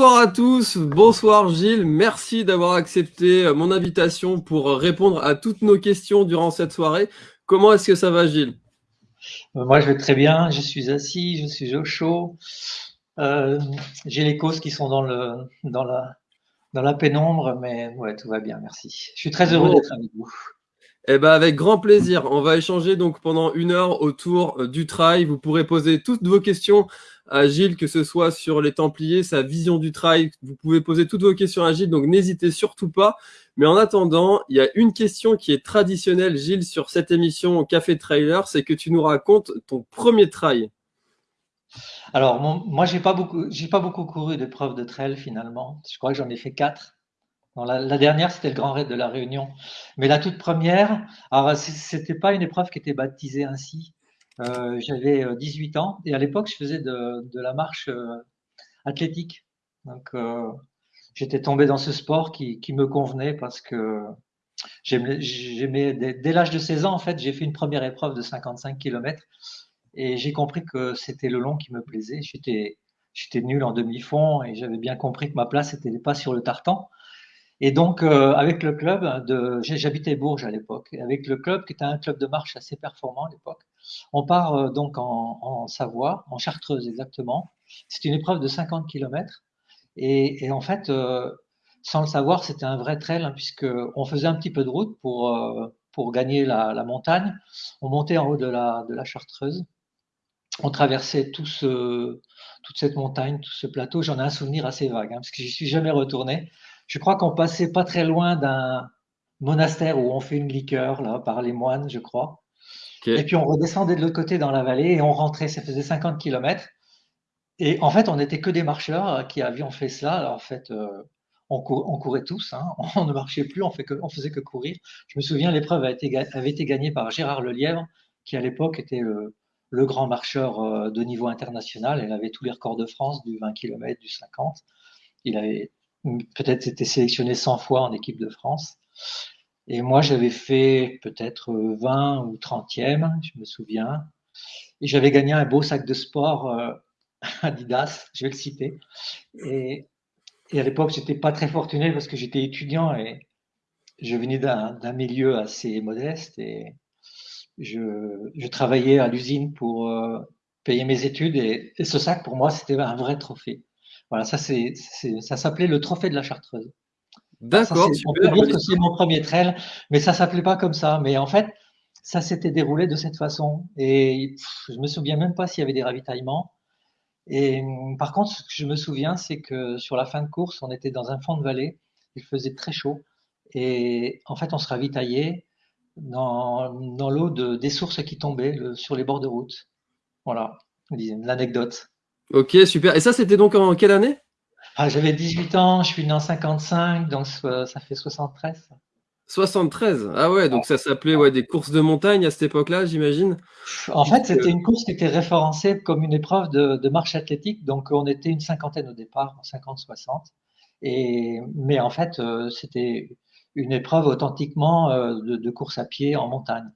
Bonsoir à tous, bonsoir Gilles, merci d'avoir accepté euh, mon invitation pour répondre à toutes nos questions durant cette soirée. Comment est-ce que ça va Gilles? Euh, Moi je vais très bien, je suis assis, je suis au chaud, euh, j'ai les causes qui sont dans, le, dans, la, dans la pénombre, mais ouais, tout va bien, merci. Je suis très heureux d'être avec vous. Eh ben avec grand plaisir. On va échanger donc pendant une heure autour du trail. Vous pourrez poser toutes vos questions à que ce soit sur les Templiers, sa vision du trail. Vous pouvez poser toutes vos questions à Gilles, donc n'hésitez surtout pas. Mais en attendant, il y a une question qui est traditionnelle, Gilles, sur cette émission au Café Trailer, c'est que tu nous racontes ton premier trail. Alors, moi, j'ai pas pas beaucoup couru d'épreuves de trail finalement. Je crois que j'en ai fait quatre. la, dernière, c'était le Grand Raid de la Réunion. Mais la toute première, alors c'était pas une épreuve qui était baptisée ainsi. Euh, j'avais 18 euh, ans et à l'époque, je faisais de, la marche euh, athlétique. Donc, j'étais tombé dans ce sport qui, me convenait parce que j'aimais, dès, l'âge de 16 ans, en fait, j'ai fait une première épreuve de 55 km et j'ai compris que c'était le long qui me plaisait. J'étais, j'étais nul en demi-fond et j'avais bien compris que ma place n'était pas sur le tartan. Et donc, euh, avec le club, j'habitais Bourges à l'époque, et avec le club, qui était un club de marche assez performant à l'époque, on part euh, donc en, Savoie, en Chartreuse exactement. C'est une épreuve de 50 km. Et, en fait, euh, sans le savoir, c'était un vrai trail, hein, puisque on faisait un petit peu de route pour, pour gagner la, montagne. On montait en haut de la, Chartreuse. On traversait toute cette montagne, tout ce plateau. J'en ai un souvenir assez vague, hein, parce que j'y suis jamais retourné je crois qu'on passait pas très loin d'un monastère où on fait une liqueur, là, par les moines, je crois. Et puis on redescendait de l'autre côté dans la vallée et on rentrait, ça faisait 50 km. Et en fait, on n'était que des marcheurs qui avions fait cela. Alors, en fait, euh, on, courait tous, hein. on ne marchait plus, on, fait que, on faisait que courir. Je me souviens, l'épreuve avait été, avait été gagnée par Gérard Lelièvre, qui à l'époque était le, le, grand marcheur euh, de niveau international. Il avait tous les records de France, du 20 km, du 50. Il avait peut-être été sélectionné 100 fois en équipe de France. Et moi, j'avais fait peut-être 20 ou 30e, je me souviens. Et j'avais gagné un beau sac de sport euh, Adidas, je vais le citer. Et, à l'époque, j'étais pas très fortuné parce que j'étais étudiant et je venais d'un milieu assez modeste et je, travaillais à l'usine pour euh, payer mes études. et ce sac, pour moi, c'était un vrai trophée. Voilà, ça, c'est, ça s'appelait le trophée de la Chartreuse. D'accord. On peut dire que c'est mon premier trail, mais ça s'appelait pas comme ça. Mais en fait, ça s'était déroulé de cette façon. Et je me souviens même pas s'il y avait des ravitaillements. Et par contre, ce que je me souviens, c'est que sur la fin de course, on était dans un fond de vallée. Il faisait très chaud. Et en fait, on se ravitaillait dans, dans l'eau de, des sources qui tombaient sur les bords de route. Voilà, l'anecdote. Ok, super. Et ça, c'était donc en quelle année? Ah, J'avais 18 ans, je suis né en 55, donc ça fait 73. 73 Ah ouais, donc ça s'appelait ouais, des courses de montagne à cette époque-là, j'imagine En fait, c'était une course qui était référencée comme une épreuve de, marche athlétique, donc on était une cinquantaine au départ, 50-60. Et, mais en fait, euh, c'était une épreuve authentiquement euh, de, course à pied en montagne.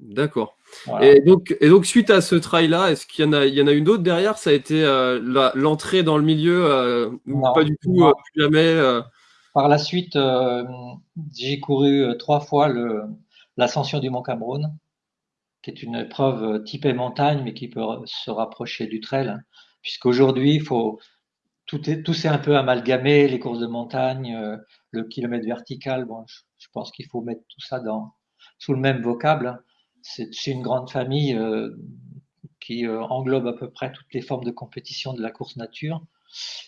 D'accord. Et, donc, et donc, suite à ce trail-là, est-ce qu'il y en a, il y en a une autre derrière? Ça a été euh, l'entrée dans le milieu euh, ou pas du tout, euh, plus jamais Par la suite, j'ai couru trois fois l'ascension du Mont Cameroun, qui est une épreuve typée montagne, mais qui peut se rapprocher du trail. Puisqu'aujourd'hui, il faut, tout, est, tout s'est un peu amalgamé, les courses de montagne, le kilomètre vertical. Bon, je, je pense qu'il faut mettre tout ça dans, sous le même vocable c'est une grande famille euh, qui euh, englobe à peu près toutes les formes de compétition de la course nature.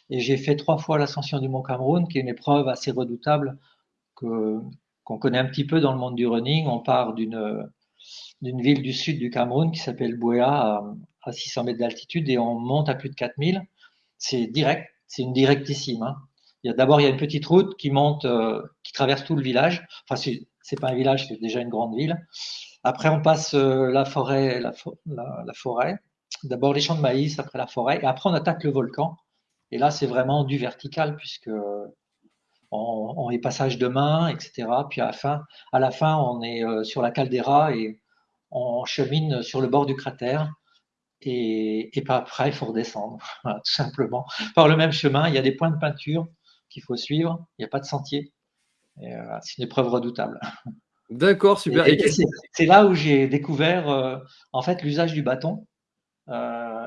Et j'ai fait trois fois l'ascension du Mont Cameroun, qui est une épreuve assez redoutable qu'on connaît un petit peu dans le monde du running. On part d'une ville du sud du Cameroun qui s'appelle Bouéa à, 600 mètres d'altitude et on monte à plus de 4000. C'est direct, c'est une directissime. Hein. D'abord il y a une petite route qui monte, euh, qui traverse tout le village. Enfin c'est pas un village, c'est déjà une grande ville. Après, on passe euh, la forêt. D'abord les champs de maïs, après la forêt, et après on attaque le volcan. Et là, c'est vraiment du vertical puisque on, est passage de main, etc. Puis à la fin, à la fin, on est euh, sur la caldeira et on chemine sur le bord du cratère. et, et après, il faut redescendre, tout simplement. Par le même chemin, il y a des points de peinture qu'il faut suivre, il n'y a pas de sentier. C'est une épreuve redoutable. D'accord, super. c'est là où j'ai découvert euh, en fait l'usage du bâton. Euh,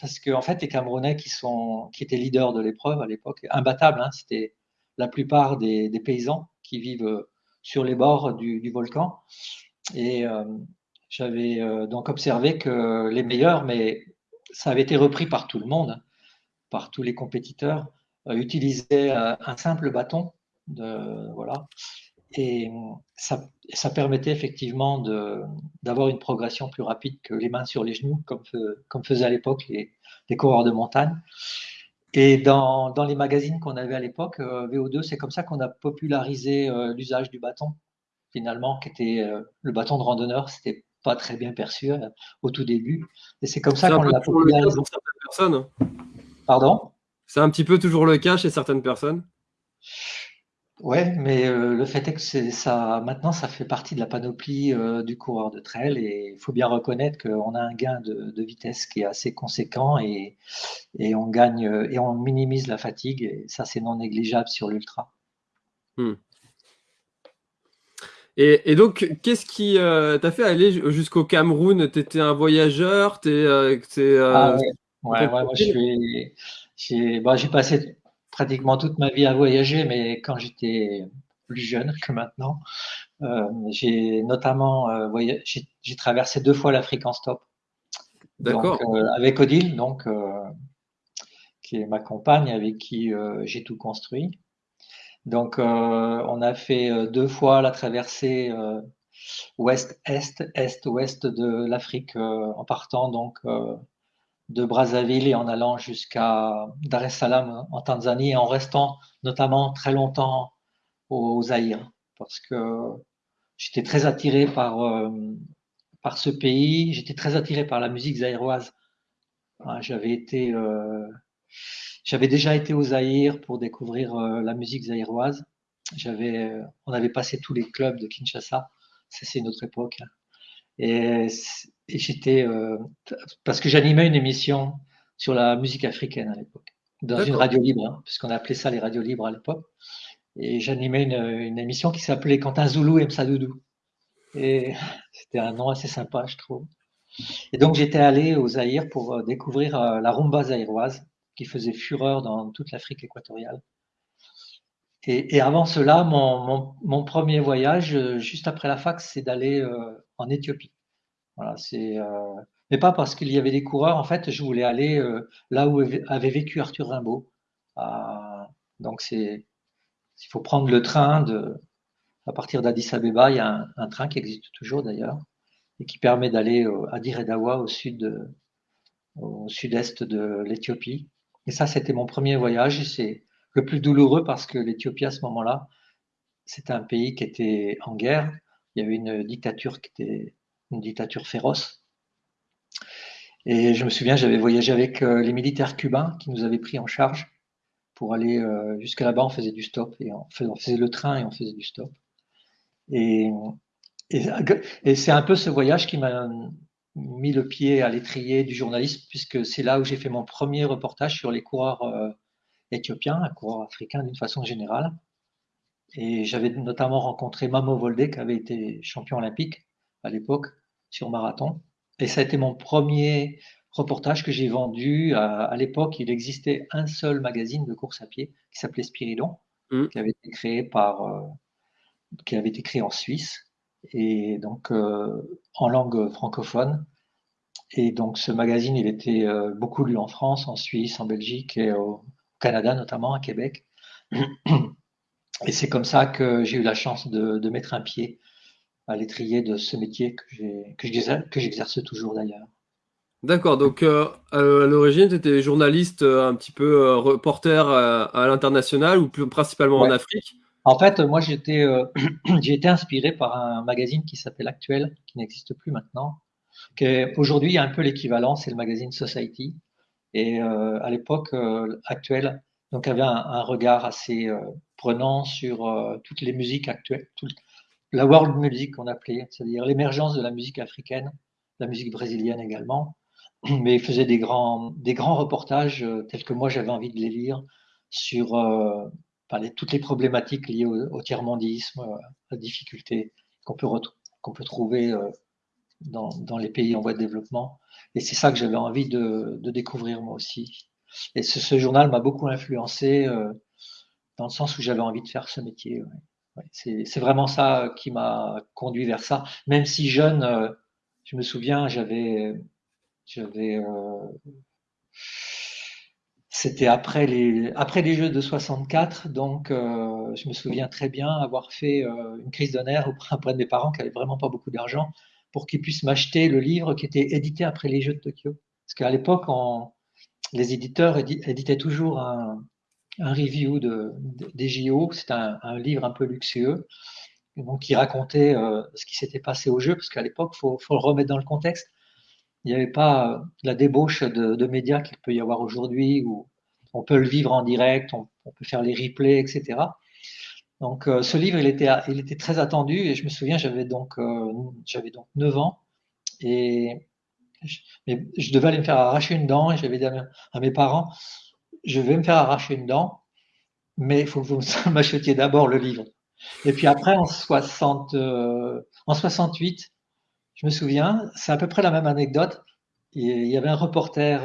parce que en fait, les Camerounais qui sont qui étaient leaders de l'épreuve à l'époque, imbattables, hein, c'était la plupart des, paysans qui vivent sur les bords du, volcan. Et euh, j'avais donc observé que les meilleurs, mais ça avait été repris par tout le monde, par tous les compétiteurs, utilisaient un simple bâton de voilà et ça, ça, permettait effectivement d'avoir une progression plus rapide que les mains sur les genoux, comme, comme faisaient à l'époque les, les, coureurs de montagne. Et dans, dans les magazines qu'on avait à l'époque, euh, VO2, c'est comme ça qu'on a popularisé euh, l'usage du bâton, finalement, qui était euh, le bâton de randonneur, c'était pas très bien perçu au tout début. Et c'est comme ça qu'on l'a popularisé. Pour certaines personnes. Pardon? C'est un petit peu toujours le cas chez certaines personnes? Ouais, mais euh, le fait est que c'est ça, maintenant, ça fait partie de la panoplie euh, du coureur de trail et il faut bien reconnaître qu'on a un gain de, vitesse qui est assez conséquent et, et on gagne euh, et on minimise la fatigue et ça, c'est non négligeable sur l'ultra. Hmm. Et, donc, qu'est-ce qui t'a fait aller jusqu'au Cameroun? Tu étais un voyageur es, ah ouais, ouais, ouais, moi, j'ai bah, passé pratiquement toute ma vie à voyager, mais quand j'étais plus jeune que maintenant, euh, j'ai notamment euh, j'ai traversé deux fois l'Afrique en stop. D'accord. Euh, avec Odile, donc qui est ma compagne, avec qui j'ai tout construit. Donc, on a fait deux fois la traversée ouest-est, est-ouest de l'Afrique en partant donc de Brazzaville et en allant jusqu'à Dar es Salaam en Tanzanie et en restant notamment très longtemps au Zaïre parce que j'étais très attiré par, euh, par ce pays, j'étais très attiré par la musique zaïroise. J'avais été, euh, j'avais déjà été au Zaïre pour découvrir euh, la musique zaïroise. J'avais, on avait passé tous les clubs de Kinshasa. C'est une autre époque. Hein. Et, j'étais, euh, parce que j'animais une émission sur la musique africaine à l'époque, dans une radio libre, hein, puisqu'on appelait ça les radios libres à l'époque. Et j'animais une, une, émission qui s'appelait Quentin Zoulou et Msadoudou. Et c'était un nom assez sympa, je trouve. Et donc j'étais allé au Zaïre pour euh, découvrir euh, la rumba zaïroise qui faisait fureur dans toute l'Afrique équatoriale. Et, et, avant cela, mon, mon, mon, premier voyage, juste après la fac, c'est d'aller en Éthiopie. Voilà, c'est, euh, mais pas parce qu'il y avait des coureurs. En fait, je voulais aller euh, là où avait vécu Arthur Rimbaud. Ah, donc, il faut prendre le train de, à partir d'Addis Abeba. Il y a un, train qui existe toujours d'ailleurs et qui permet d'aller à Dire Dawa au au sud-est de l'Éthiopie. Et ça, c'était mon premier voyage. C'est le plus douloureux parce que l'Éthiopie à ce moment-là, c'était un pays qui était en guerre il y avait une dictature qui était féroce. Et je me souviens, j'avais voyagé avec euh, les militaires cubains qui nous avaient pris en charge pour aller euh, jusqu'à là-bas. On faisait du stop et on faisait, le train et on faisait du stop. Et, et, c'est un peu ce voyage qui m'a mis le pied à l'étrier du journalisme, puisque c'est là où j'ai fait mon premier reportage sur les coureurs euh, éthiopiens, les coureurs africains d'une façon générale. Et j'avais notamment rencontré Mamo Volde, qui avait été champion olympique à l'époque sur marathon. Et ça a été mon premier reportage que j'ai vendu. À, l'époque, il existait un seul magazine de course à pied qui s'appelait Spiridon, mmh. qui avait été créé par, euh, qui avait été créé en Suisse et donc euh, en langue francophone. Et donc ce magazine, il était euh, beaucoup lu en France, en Suisse, en Belgique et au Canada notamment, à Québec. Et c'est comme ça que j'ai eu la chance de, mettre un pied à l'étrier de ce métier que j'exerce toujours d'ailleurs. D'accord, donc euh, à l'origine, tu étais journaliste, euh, un petit peu euh, reporter à l'international ou plus principalement en Afrique? En fait, moi j'ai été, inspiré par un magazine qui s'appelle Actuel, qui n'existe plus maintenant. Aujourd'hui, il y a un peu l'équivalent, c'est le magazine Society. Et à l'époque, Actuel donc avait un, regard assez prenant sur euh, toutes les musiques actuelles, la world music qu'on appelait, c'est-à-dire l'émergence de la musique africaine, la musique brésilienne également, mais il faisait des grands, des grands reportages tels que moi j'avais envie de les lire sur toutes les problématiques liées au, tiers-mondisme, la difficulté qu'on peut, peut trouver dans, les pays en voie de développement. Et c'est ça que j'avais envie de, découvrir moi aussi. Et ce, journal m'a beaucoup influencé euh, dans le sens où j'avais envie de faire ce métier. Ouais. C'est vraiment ça qui m'a conduit vers ça. Même si jeune, euh, je me souviens, j'avais, j'avais, euh, c'était après les, après les Jeux de 64, donc euh, je me souviens très bien avoir fait euh, une crise de nerfs auprès de mes parents qui n'avaient vraiment pas beaucoup d'argent pour qu'ils puissent m'acheter le livre qui était édité après les Jeux de Tokyo. Parce qu'à l'époque, les éditeurs éditaient toujours un, review de, des JO. C'était un, livre un peu luxueux, donc qui racontait euh, ce qui s'était passé au jeu, parce qu'à l'époque, il faut, le remettre dans le contexte. Il n'y avait pas la débauche de, médias qu'il peut y avoir aujourd'hui, où on peut le vivre en direct, on, peut faire les replays, etc. Donc euh, ce livre, il était, très attendu et je me souviens, j'avais donc, euh, j'avais donc 9 ans et je, devais aller me faire arracher une dent et j'avais dit à mes, parents, je vais me faire arracher une dent, mais il faut que vous m'achetiez d'abord le livre. Et puis après, en, 60, euh, 68, je me souviens, c'est à peu près la même anecdote. Il y avait un reporter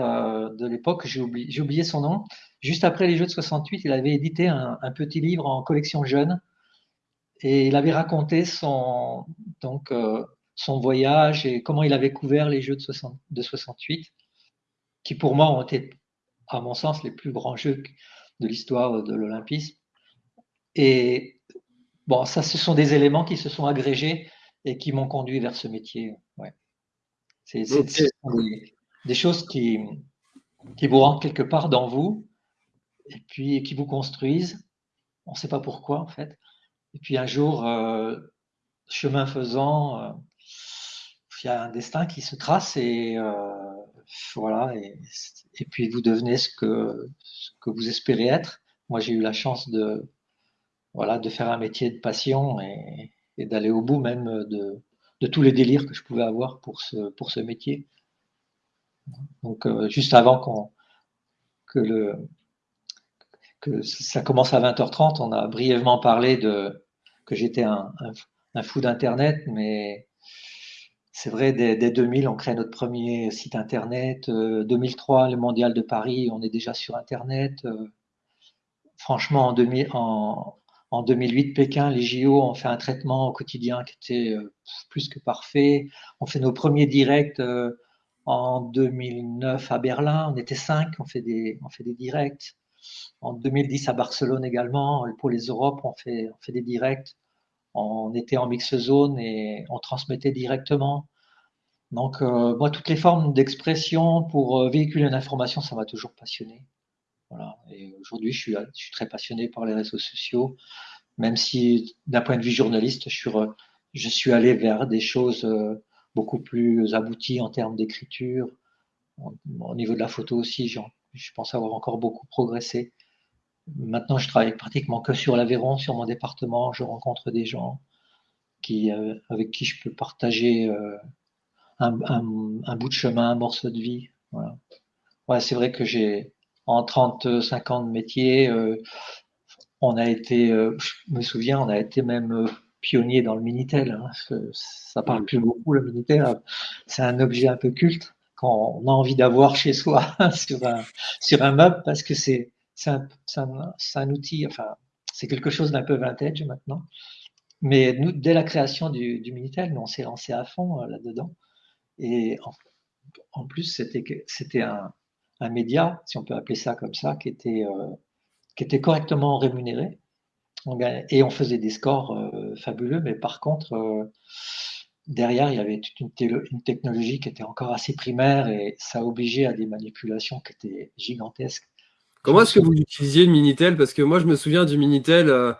de l'époque, j'ai oublié, oublié, son nom, Juste après les Jeux de 68, il avait édité un, petit livre en collection jeune et il avait raconté son, donc, euh, son voyage et comment il avait couvert les Jeux de, 68, qui pour moi ont été, à mon sens, les plus grands Jeux de l'histoire de l'Olympisme. Et bon, ça, ce sont des éléments qui se sont agrégés et qui m'ont conduit vers ce métier. Ouais. C'est des, choses qui, qui vous rentrent quelque part dans vous et puis qui vous construisent. On ne sait pas pourquoi en fait. Et puis un jour, euh, chemin faisant, euh, il y a un destin qui se trace et euh, voilà. Et, puis vous devenez ce que, que vous espérez être. Moi, j'ai eu la chance de voilà de faire un métier de passion et, d'aller au bout même de, de, tous les délires que je pouvais avoir pour ce pour ce métier. Donc juste avant qu'on que le ça commence à 20h30. On a brièvement parlé de que j'étais un, fou d'Internet, mais c'est vrai, dès, 2000, on crée notre premier site Internet. 2003, euh, le Mondial de Paris, on est déjà sur Internet. Euh, franchement, en, 2000, en, 2008, Pékin, les JO ont fait un traitement au quotidien qui était euh, plus que parfait. On fait nos premiers directs en 2009 à Berlin. On était cinq, on fait des, directs. En 2010 à Barcelone également, pour les Europes, on fait des directs. On était en mix zone et on transmettait directement. Donc, euh, moi, toutes les formes d'expression pour euh, véhiculer une information, ça m'a toujours passionné. Et aujourd'hui, je suis, je suis très passionné par les réseaux sociaux, même si, d'un point de vue journaliste, je suis, je suis allé vers des choses euh, beaucoup plus abouties en termes d'écriture. Au niveau de la photo aussi, je pense avoir encore beaucoup progressé. Maintenant, je travaille pratiquement que sur l'Aveyron, sur mon département. Je rencontre des gens qui, euh, avec qui je peux partager euh, un, un, bout de chemin, un morceau de vie. Voilà. Ouais, c'est vrai que j'ai en 35 ans de métier, euh, on a été, je me souviens, on a été même pionnier dans le Minitel. Hein, parce que ça parle plus beaucoup le Minitel. C'est un objet un peu culte qu'on a envie d'avoir chez soi sur un sur un meuble parce que c'est c'est un, outil, enfin, c'est quelque chose d'un peu vintage maintenant. Mais nous, dès la création du, Minitel, nous, on s'est lancé à fond euh, là-dedans. Et en, plus, c'était un, média, si on peut appeler ça comme ça, qui était, euh, correctement rémunéré. et on faisait des scores euh, fabuleux, mais par contre, derrière, il y avait toute une, technologie qui était encore assez primaire et ça obligeait à des manipulations qui étaient gigantesques. Comment est-ce que vous utilisiez le Minitel? Parce que moi, je me souviens du Minitel euh,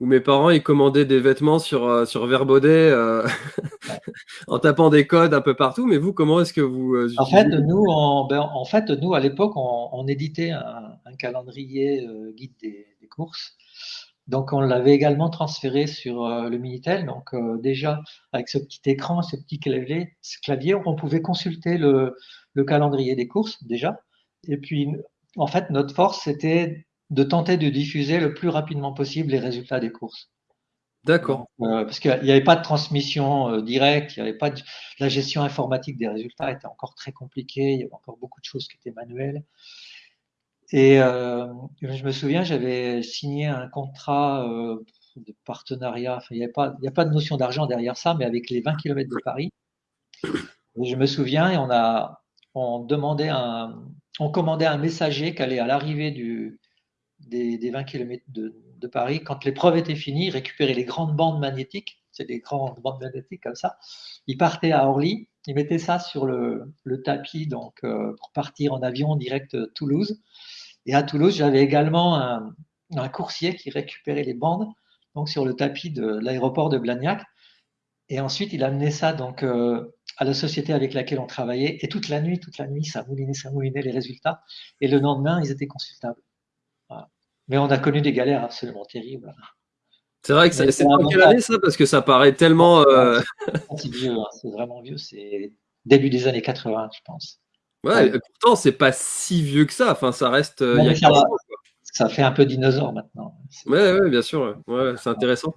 où mes parents ils commandaient des vêtements sur, euh, sur Verbaudet euh, en tapant des codes un peu partout. Mais vous, comment est-ce que vous en fait, nous, ben, en fait, nous, à l'époque, on, éditait un, calendrier guide des, courses. Donc, on l'avait également transféré sur le Minitel. Donc, déjà, avec ce petit écran, ce petit clavier, ce clavier on pouvait consulter le, le calendrier des courses déjà. Et puis, en fait, notre force, c'était de tenter de diffuser le plus rapidement possible les résultats des courses. D'accord. Euh, parce qu'il n'y avait pas de transmission euh, directe, il n'y avait pas de, la gestion informatique des résultats était encore très compliquée, il y avait encore beaucoup de choses qui étaient manuelles. Et euh, je me souviens, j'avais signé un contrat de partenariat, enfin, il n'y a, pas, a pas de notion d'argent derrière ça, mais avec les 20 km de Paris. je me souviens, et on a on demandait un, on commandait un messager qui allait à l'arrivée des, 20 km de, Paris, quand l'épreuve était finie, récupérer les grandes bandes magnétiques, c'est des grandes bandes magnétiques comme ça, il partait à Orly, il mettait ça sur le, tapis donc euh, pour partir en avion direct Toulouse. Et à Toulouse, j'avais également un, coursier qui récupérait les bandes donc sur le tapis de l'aéroport de Blagnac. Et ensuite, il amenait ça donc euh, à la société avec laquelle on travaillait. Et toute la nuit, toute la nuit, ça moulinait, ça moulinait les résultats. Et le lendemain, ils étaient consultables. Mais on a connu des galères absolument terribles. C'est vrai que c'est pas quelle année ça Parce que ça paraît tellement. Euh, c'est vieux, hein, c'est vraiment vieux. C'est début des années 80, je pense. Ouais, pourtant, c'est pas si vieux que ça. Enfin, ça reste. Euh, il y a ça fait un peu dinosaure maintenant. Ouais, bien sûr. Ouais, c'est intéressant.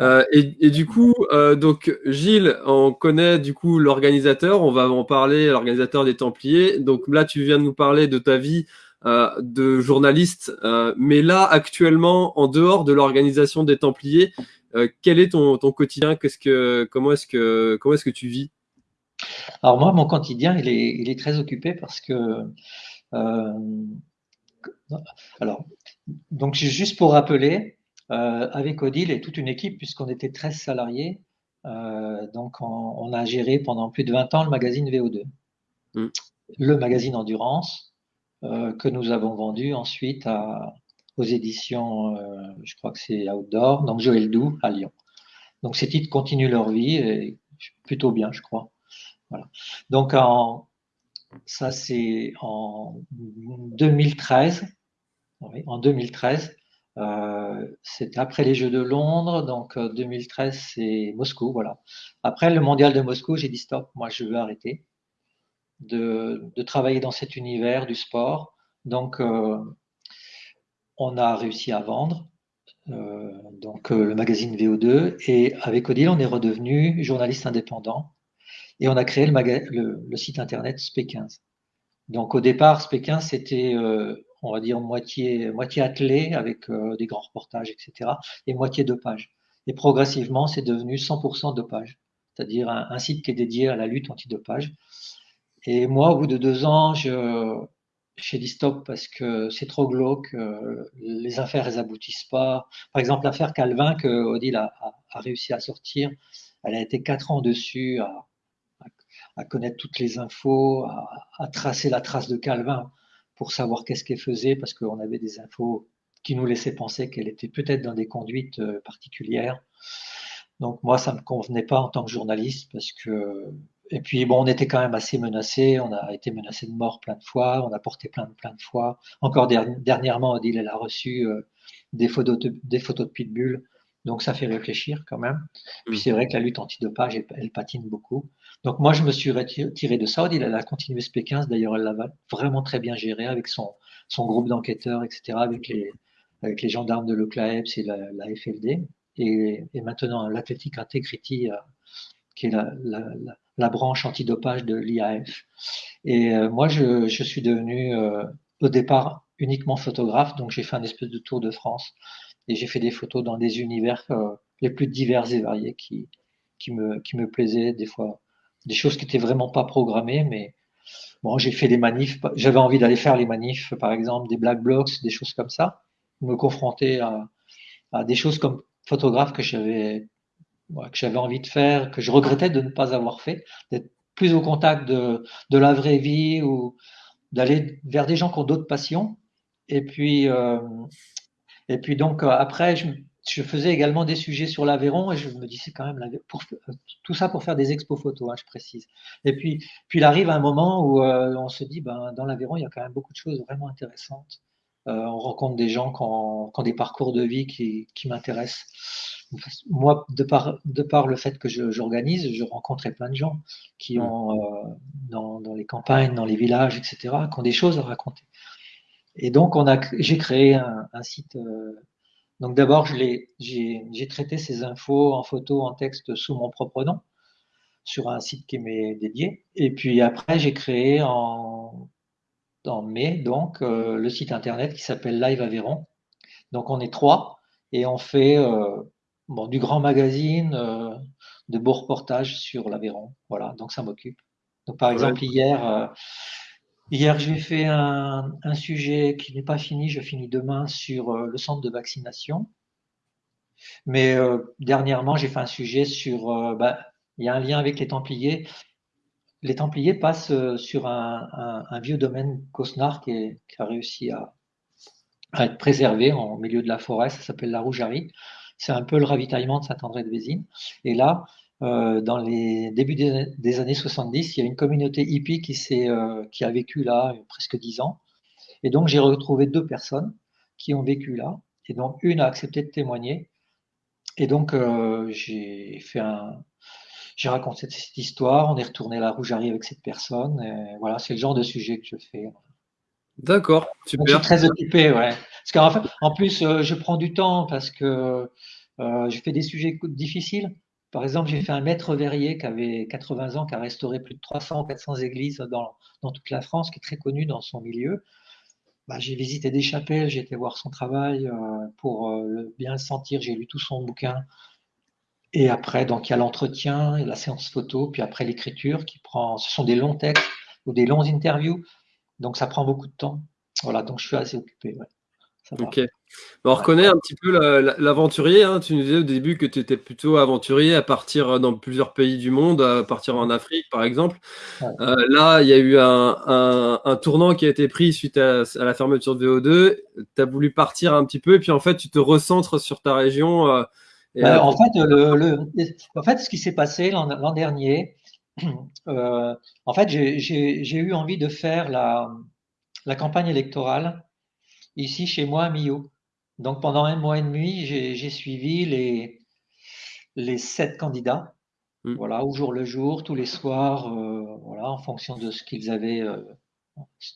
Euh, et, du coup, donc Gilles, on connaît du coup l'organisateur. On va en parler, l'organisateur des Templiers. Donc là, tu viens de nous parler de ta vie euh, de journalistes. Euh, mais là, actuellement, en dehors de l'organisation des Templiers, euh, quel est ton, quotidien? Qu'est-ce que, comment est-ce que, comment est-ce que tu vis? Alors moi, mon quotidien, il est, il est très occupé parce que, alors, donc juste pour rappeler, avec Odile et toute une équipe, puisqu'on était 13 salariés, donc on, a géré pendant plus de 20 ans le magazine VO2, mm. le magazine Endurance, euh, que nous avons vendu ensuite aux éditions, euh, je crois que c'est Outdoor, donc Joël Doux à Lyon. Donc ces titres continuent leur vie et plutôt bien, je crois. Voilà. Donc en, ça c'est en 2013. en 2013, euh, c'était après les Jeux de Londres, donc 2013 c'est Moscou, voilà. Après le Mondial de Moscou, j'ai dit stop, moi je veux arrêter de, travailler dans cet univers du sport. Donc, euh, on a réussi à vendre euh, donc euh, le magazine VO2 et avec Odile, on est redevenu journaliste indépendant et on a créé le, site internet SP15. Donc au départ, SP15 c'était, on va dire moitié attelé avec des grands reportages, etc. et moitié de pages. Et progressivement, c'est devenu 100% de pages, c'est-à-dire un, un, site qui est dédié à la lutte anti-dopage. Et moi, au bout de deux ans, je, j'ai dit stop parce que c'est trop glauque, euh, les affaires, elles aboutissent pas. Par exemple, l'affaire Calvin que Odile a, a, réussi à sortir, elle a été quatre ans dessus à, à connaître toutes les infos, à, à, tracer la trace de Calvin pour savoir qu'est-ce qu'elle faisait parce qu'on avait des infos qui nous laissaient penser qu'elle était peut-être dans des conduites euh, particulières. Donc moi, ça me convenait pas en tant que journaliste parce que et puis, bon, on était quand même assez menacé. On a été menacé de mort plein de fois. On a porté plainte plein de fois. Encore dernièrement, Odile, elle a reçu euh, des, photos de, des photos de pitbull. Donc, ça fait réfléchir quand même. Puis, c'est vrai que la lutte antidopage, elle, elle patine beaucoup. Donc, moi, je me suis retiré de ça. Elle a continué ce P15. D'ailleurs, elle l'a vraiment très bien géré avec son, son groupe d'enquêteurs, etc., avec les, avec les gendarmes de l'OCLAEPS et la, la FLD. Et, maintenant, l'Athletic Integrity, euh, qui est la, branche antidopage de l'IAF. Et euh, moi, je, je, suis devenu euh, au départ uniquement photographe, donc j'ai fait un espèce de tour de France et j'ai fait des photos dans des univers les plus divers et variés qui, qui, me, qui me plaisaient, des fois des choses qui étaient vraiment pas programmées, mais bon, j'ai fait des manifs, j'avais envie d'aller faire les manifs, par exemple des black blocs, des choses comme ça, me confronter à, à des choses comme photographe que j'avais que j'avais envie de faire, que je regrettais de ne pas avoir fait, d'être plus au contact de, de la vraie vie ou d'aller vers des gens qui ont d'autres passions. Et puis, euh, et puis donc euh, après, je, je, faisais également des sujets sur l'Aveyron et je me disais quand même pour, tout ça pour faire des expos photos, hein, je précise. Et puis, puis il arrive un moment où euh, on se dit, ben, dans l'Aveyron, il y a quand même beaucoup de choses vraiment intéressantes. on rencontre des gens qui ont, des parcours de vie qui, m'intéressent. Moi, de par, de par le fait que j'organise, je, rencontrais plein de gens qui mmh. ont, dans, dans, les campagnes, dans les villages, etc., qui ont des choses à raconter. Et donc, j'ai créé un, un site. Donc, d'abord, j'ai, traité ces infos en photo, en texte sous mon propre nom sur un site qui m'est dédié. Et puis après, j'ai créé en, en mai donc euh, le site internet qui s'appelle Live Aveyron. Donc, on est trois et on fait euh, bon, du grand magazine, euh, de beaux reportages sur l'Aveyron. Voilà, donc ça m'occupe. Donc, par exemple, hier, Hier, j'ai fait un, sujet qui n'est pas fini, je finis demain sur euh, le centre de vaccination. Mais euh, dernièrement, j'ai fait un sujet sur, euh, bah, il y a un lien avec les Templiers. Les Templiers passent sur un, vieux domaine Cosnard qui, a réussi à, être préservé en milieu de la forêt. Ça s'appelle la Rougerie. C'est un peu le ravitaillement de Saint-André de Vésine. Et là, euh, dans les débuts des, années 70, il y a une communauté hippie qui, euh, qui a vécu là presque dix ans. Et donc, j'ai retrouvé deux personnes qui ont vécu là. Et donc, une a accepté de témoigner. Et donc, euh, j'ai fait un. J'ai raconté cette histoire. On est retourné à la Rougerie avec cette personne. Et voilà, c'est le genre de sujet que je fais. D'accord, super. je suis très occupé, ouais. Parce qu'en fait, en plus, je prends du temps parce que je fais des sujets difficiles. Par exemple, j'ai fait un maître verrier qui avait 80 ans, qui a restauré plus de 300 ou 400 églises dans, toute la France, qui est très connu dans son milieu. Bah, j'ai visité des chapelles, j'ai été voir son travail euh, pour euh, bien le sentir, j'ai lu tout son bouquin. Et après, donc il y a l'entretien, la séance photo, puis après l'écriture qui prend. Ce sont des longs textes ou des longs interviews, donc ça prend beaucoup de temps. Voilà, donc je suis assez occupé. Ok. On reconnaît un petit peu l'aventurier. Hein. Tu nous disais au début que tu étais plutôt aventurier à partir dans plusieurs pays du monde, à partir en Afrique par exemple. Euh, là, il y a eu un, tournant qui a été pris suite à, la fermeture de VO2. Tu as voulu partir un petit peu et puis en fait, tu te recentres sur ta région. Euh, bah, en, fait, le, en fait, ce qui s'est passé l'an dernier, euh, en fait, j'ai eu envie de faire la, la campagne électorale ici chez moi à Millau. Donc pendant un mois et demi, j'ai suivi les, les sept candidats, mmh. voilà, au jour le jour, tous les soirs, euh, voilà, en fonction de ce qu'ils avaient euh,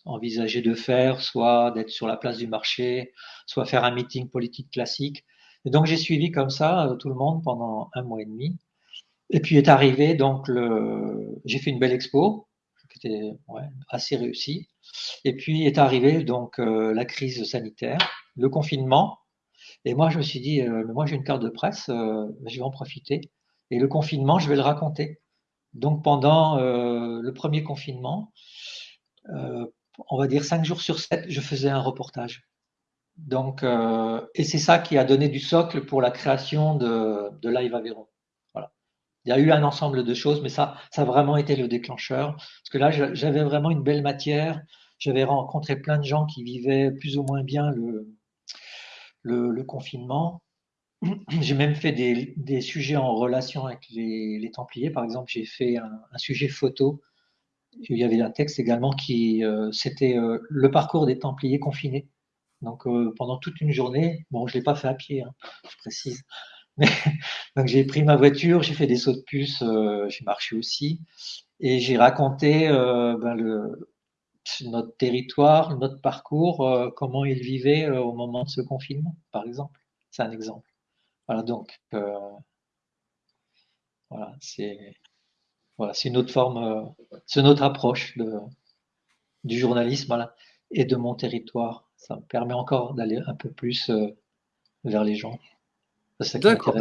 envisagé de faire, soit d'être sur la place du marché, soit faire un meeting politique classique. Et donc j'ai suivi comme ça euh, tout le monde pendant un mois et demi. Et puis est arrivé donc le, j'ai fait une belle expo qui était assez réussie. Et puis est arrivé donc la crise sanitaire le confinement. Et moi, je me suis dit, euh, moi j'ai une carte de presse, euh, je vais en profiter. Et le confinement, je vais le raconter. Donc pendant euh, le premier confinement, on va dire cinq jours sur sept, je faisais un reportage. Donc, et c'est ça qui a donné du socle pour la création de, de Live Aveyron. Il y a eu un ensemble de choses, mais ça, ça a vraiment été le déclencheur. Parce que là, j'avais vraiment une belle matière. J'avais rencontré plein de gens qui vivaient plus ou moins bien le, confinement. J'ai même fait des, sujets en relation avec les, Templiers. Par exemple, j'ai fait un, sujet photo. Il y avait un texte également qui, euh, c'était euh, le parcours des Templiers confinés. Donc euh, pendant toute une journée, bon, je l'ai pas fait à pied, hein, je précise. Donc j'ai pris ma voiture, j'ai fait des sauts de puce, j'ai marché aussi, et j'ai raconté ben, le, notre territoire, notre parcours, euh, comment ils vivaient euh, au moment de ce confinement, par exemple. C'est un exemple. Voilà, donc, euh, voilà, c'est voilà, une autre forme, c'est une autre approche de, du journalisme et de mon territoire. Ça me permet encore d'aller un peu plus vers les gens. D'accord.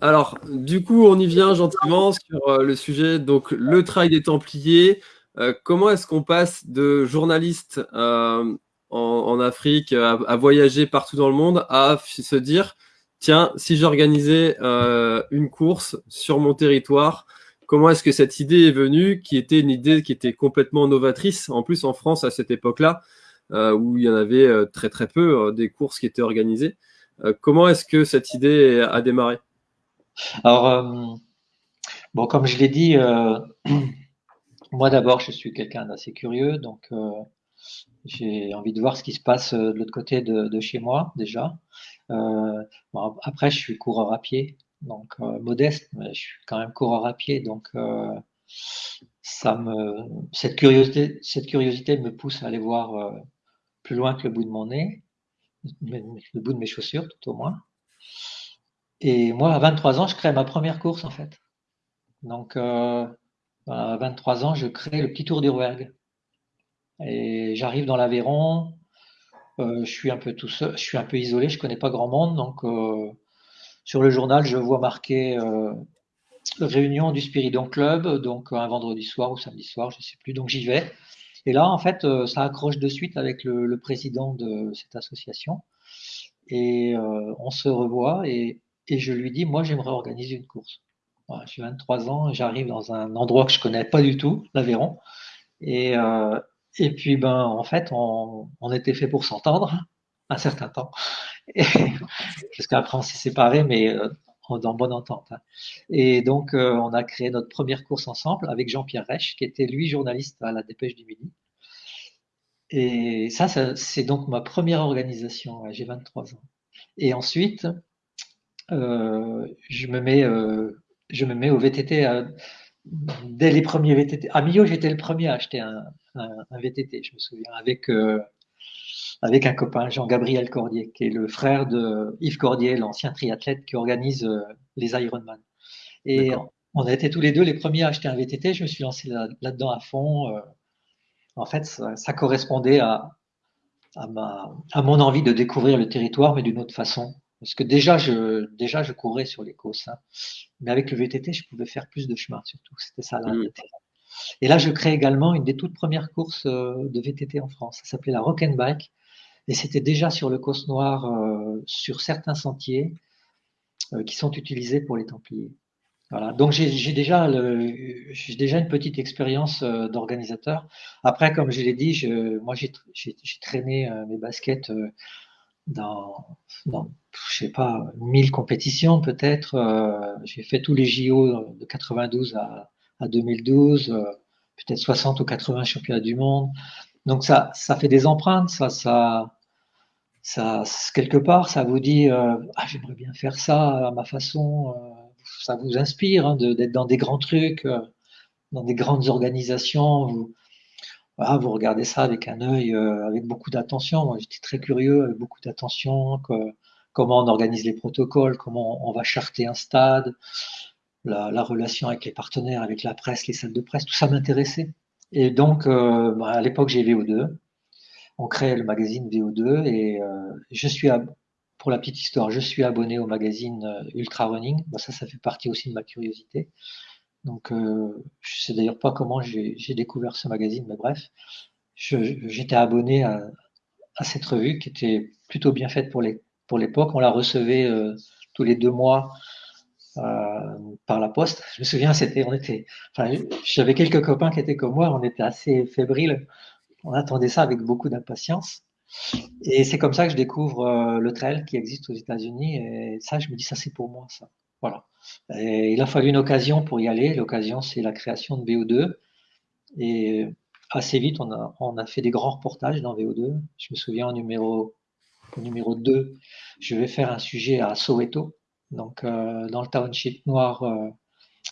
Alors, du coup, on y vient gentiment sur le sujet, donc le travail des Templiers, euh, comment est-ce qu'on passe de journaliste euh, en, Afrique à, voyager partout dans le monde à se dire tiens, si j'organisais euh, une course sur mon territoire, comment est-ce que cette idée est venue, qui était une idée qui était complètement novatrice, en plus en France à cette époque-là, où il y en avait très très peu des courses qui étaient organisées. Comment est-ce que cette idée a démarré? Alors, bon, comme je l'ai dit, moi, d'abord, je suis quelqu'un d'assez curieux, donc euh, j'ai envie de voir ce qui se passe de l'autre côté de, chez moi déjà. après, je suis coureur à pied, donc modeste, mais je suis quand même coureur à pied, donc ça me, cette curiosité, cette curiosité me pousse à aller voir plus loin que le bout de mon nez, le bout de mes chaussures tout au moins. Et moi, à 23 ans, je crée ma première course en fait. Donc, euh, à 23 ans, je crée le petit Tour d'Urwerg. Et j'arrive dans l'Aveyron. Euh, je suis un peu tout seul, je suis un peu isolé, je connais pas grand monde. Donc, euh, sur le journal, je vois marqué réunion du Spiridon Club, donc un vendredi soir ou samedi soir, je sais plus. Donc j'y vais. Et là, en fait, ça accroche de suite avec le, président de cette association. Et on se revoit et je lui dis, moi, j'aimerais organiser une course. j'ai 23 ans, j'arrive dans un endroit que je connais pas du tout, l'Aveyron. Et, euh, et puis, ben, en fait, on, on était fait pour s'entendre un certain temps. Jusqu'après, on s'est séparés, mais euh, dans bonne entente. Hein. Et donc, euh, on a créé notre première course ensemble avec Jean-Pierre Reich, qui était lui journaliste à la Dépêche du Midi. Et ça, c'est donc ma première organisation. J'ai 23 ans. Et ensuite, euh, je me mets, euh, je me mets au VTT dès les premiers VTT. À Millau, j'étais le premier à acheter un, VTT, je me souviens, avec, avec un copain, Jean-Gabriel Cordier, qui est le frère de Yves Cordier, l'ancien triathlète qui organise les Ironman. Et on a été tous les deux les premiers à acheter un VTT. Je me suis lancé là-dedans à fond. en fait, ça, correspondait à, à, ma, à mon envie de découvrir le territoire, mais d'une autre façon. Parce que déjà, je, déjà, je courais sur les côtes. Hein. Mais avec le VTT, je pouvais faire plus de chemin, surtout. C'était ça là. Mm. Et là, je crée également une des toutes premières courses euh, de VTT en France. Ça s'appelait la Rock and Bike. Et c'était déjà sur le Côte Noir, euh, sur certains sentiers euh, qui sont utilisés pour les Templiers. Voilà. Donc j'ai déjà, une petite expérience d'organisateur. Après, comme je l'ai dit, moi j'ai traîné mes baskets dans, je sais pas, 1000 compétitions peut-être. Euh, j'ai fait tous les JO de 92 à, à 2012, euh, peut-être 60 ou 80 championnats du monde. Donc ça, ça fait des empreintes, ça, ça, quelque part, ça vous dit, euh, ah, j'aimerais bien faire ça à ma façon. ça vous inspire hein, d'être dans des grands trucs, dans des grandes organisations. Vous, regardez ça avec un œil, euh, avec beaucoup d'attention. Moi, j'étais très curieux, avec beaucoup d'attention, comment on organise les protocoles, comment on va charter un stade, la, relation avec les partenaires, avec la presse, les salles de presse, tout ça m'intéressait. Et donc, euh, bah, à l'époque, j'ai VO2. On crée le magazine VO2 et euh, je suis, pour la petite histoire, je suis abonné au magazine Ultra Running. Bah, ça, ça fait partie aussi de ma curiosité. Donc, euh, je sais d'ailleurs pas comment j'ai découvert ce magazine, mais bref, j'étais abonné à, cette revue qui était plutôt bien faite pour l'époque. On la recevait euh, tous les deux mois euh, par la poste. Je me souviens, on était, j'avais quelques copains qui étaient comme moi, on était assez fébriles. On attendait ça avec beaucoup d'impatience. Et c'est comme ça que je découvre le trail qui existe aux États-Unis. Et ça, je me dis, ça c'est pour moi, ça. Voilà. il a fallu une occasion pour y aller. L'occasion, c'est la création de VO2. Et assez vite, on a, on a fait des grands reportages dans VO2. Je me souviens au numéro, numéro 2, je vais faire un sujet à Soweto, donc euh, dans le township noir euh,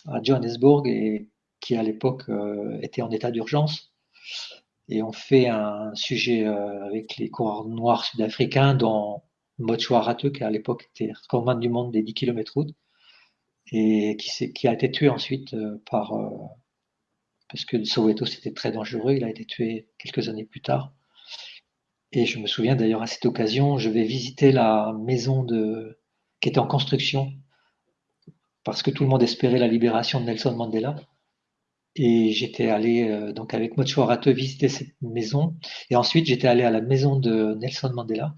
à Johannesburg, et qui à l'époque euh, était en état d'urgence. Et on fait un sujet avec les coureurs noirs sud-africains, dont Mochwa Rateux, qui à l'époque était recordman du monde des 10 km route et qui, qui, a été tué ensuite par parce que Soweto c'était très dangereux. Il a été tué quelques années plus tard. Et je me souviens d'ailleurs à cette occasion, je vais visiter la maison de qui était en construction parce que tout le monde espérait la libération de Nelson Mandela. Et j'étais allé euh, donc avec Mocho visiter cette maison. Et ensuite, j'étais allé à la maison de Nelson Mandela.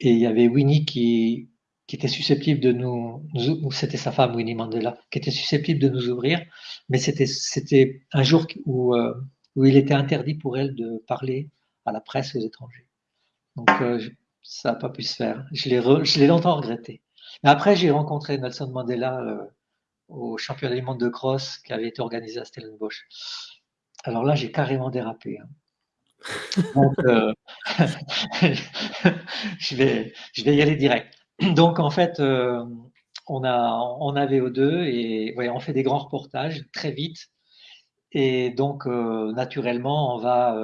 Et il y avait Winnie qui, qui était susceptible de nous, c'était sa femme Winnie Mandela, qui était susceptible de nous ouvrir, mais c'était c'était un jour où euh, où il était interdit pour elle de parler à la presse aux étrangers. Donc euh, ça n'a pas pu se faire. Je l'ai je l'ai longtemps regretté. Mais après j'ai rencontré Nelson Mandela euh, au championnat du monde de cross qui avait été organisé à Stellenbosch. Alors là j'ai carrément dérapé. Hein. Donc, euh, je, vais, je vais y aller direct. Donc, en fait, euh, on, a, on a VO2 et ouais, on fait des grands reportages très vite. Et donc, euh, naturellement, on va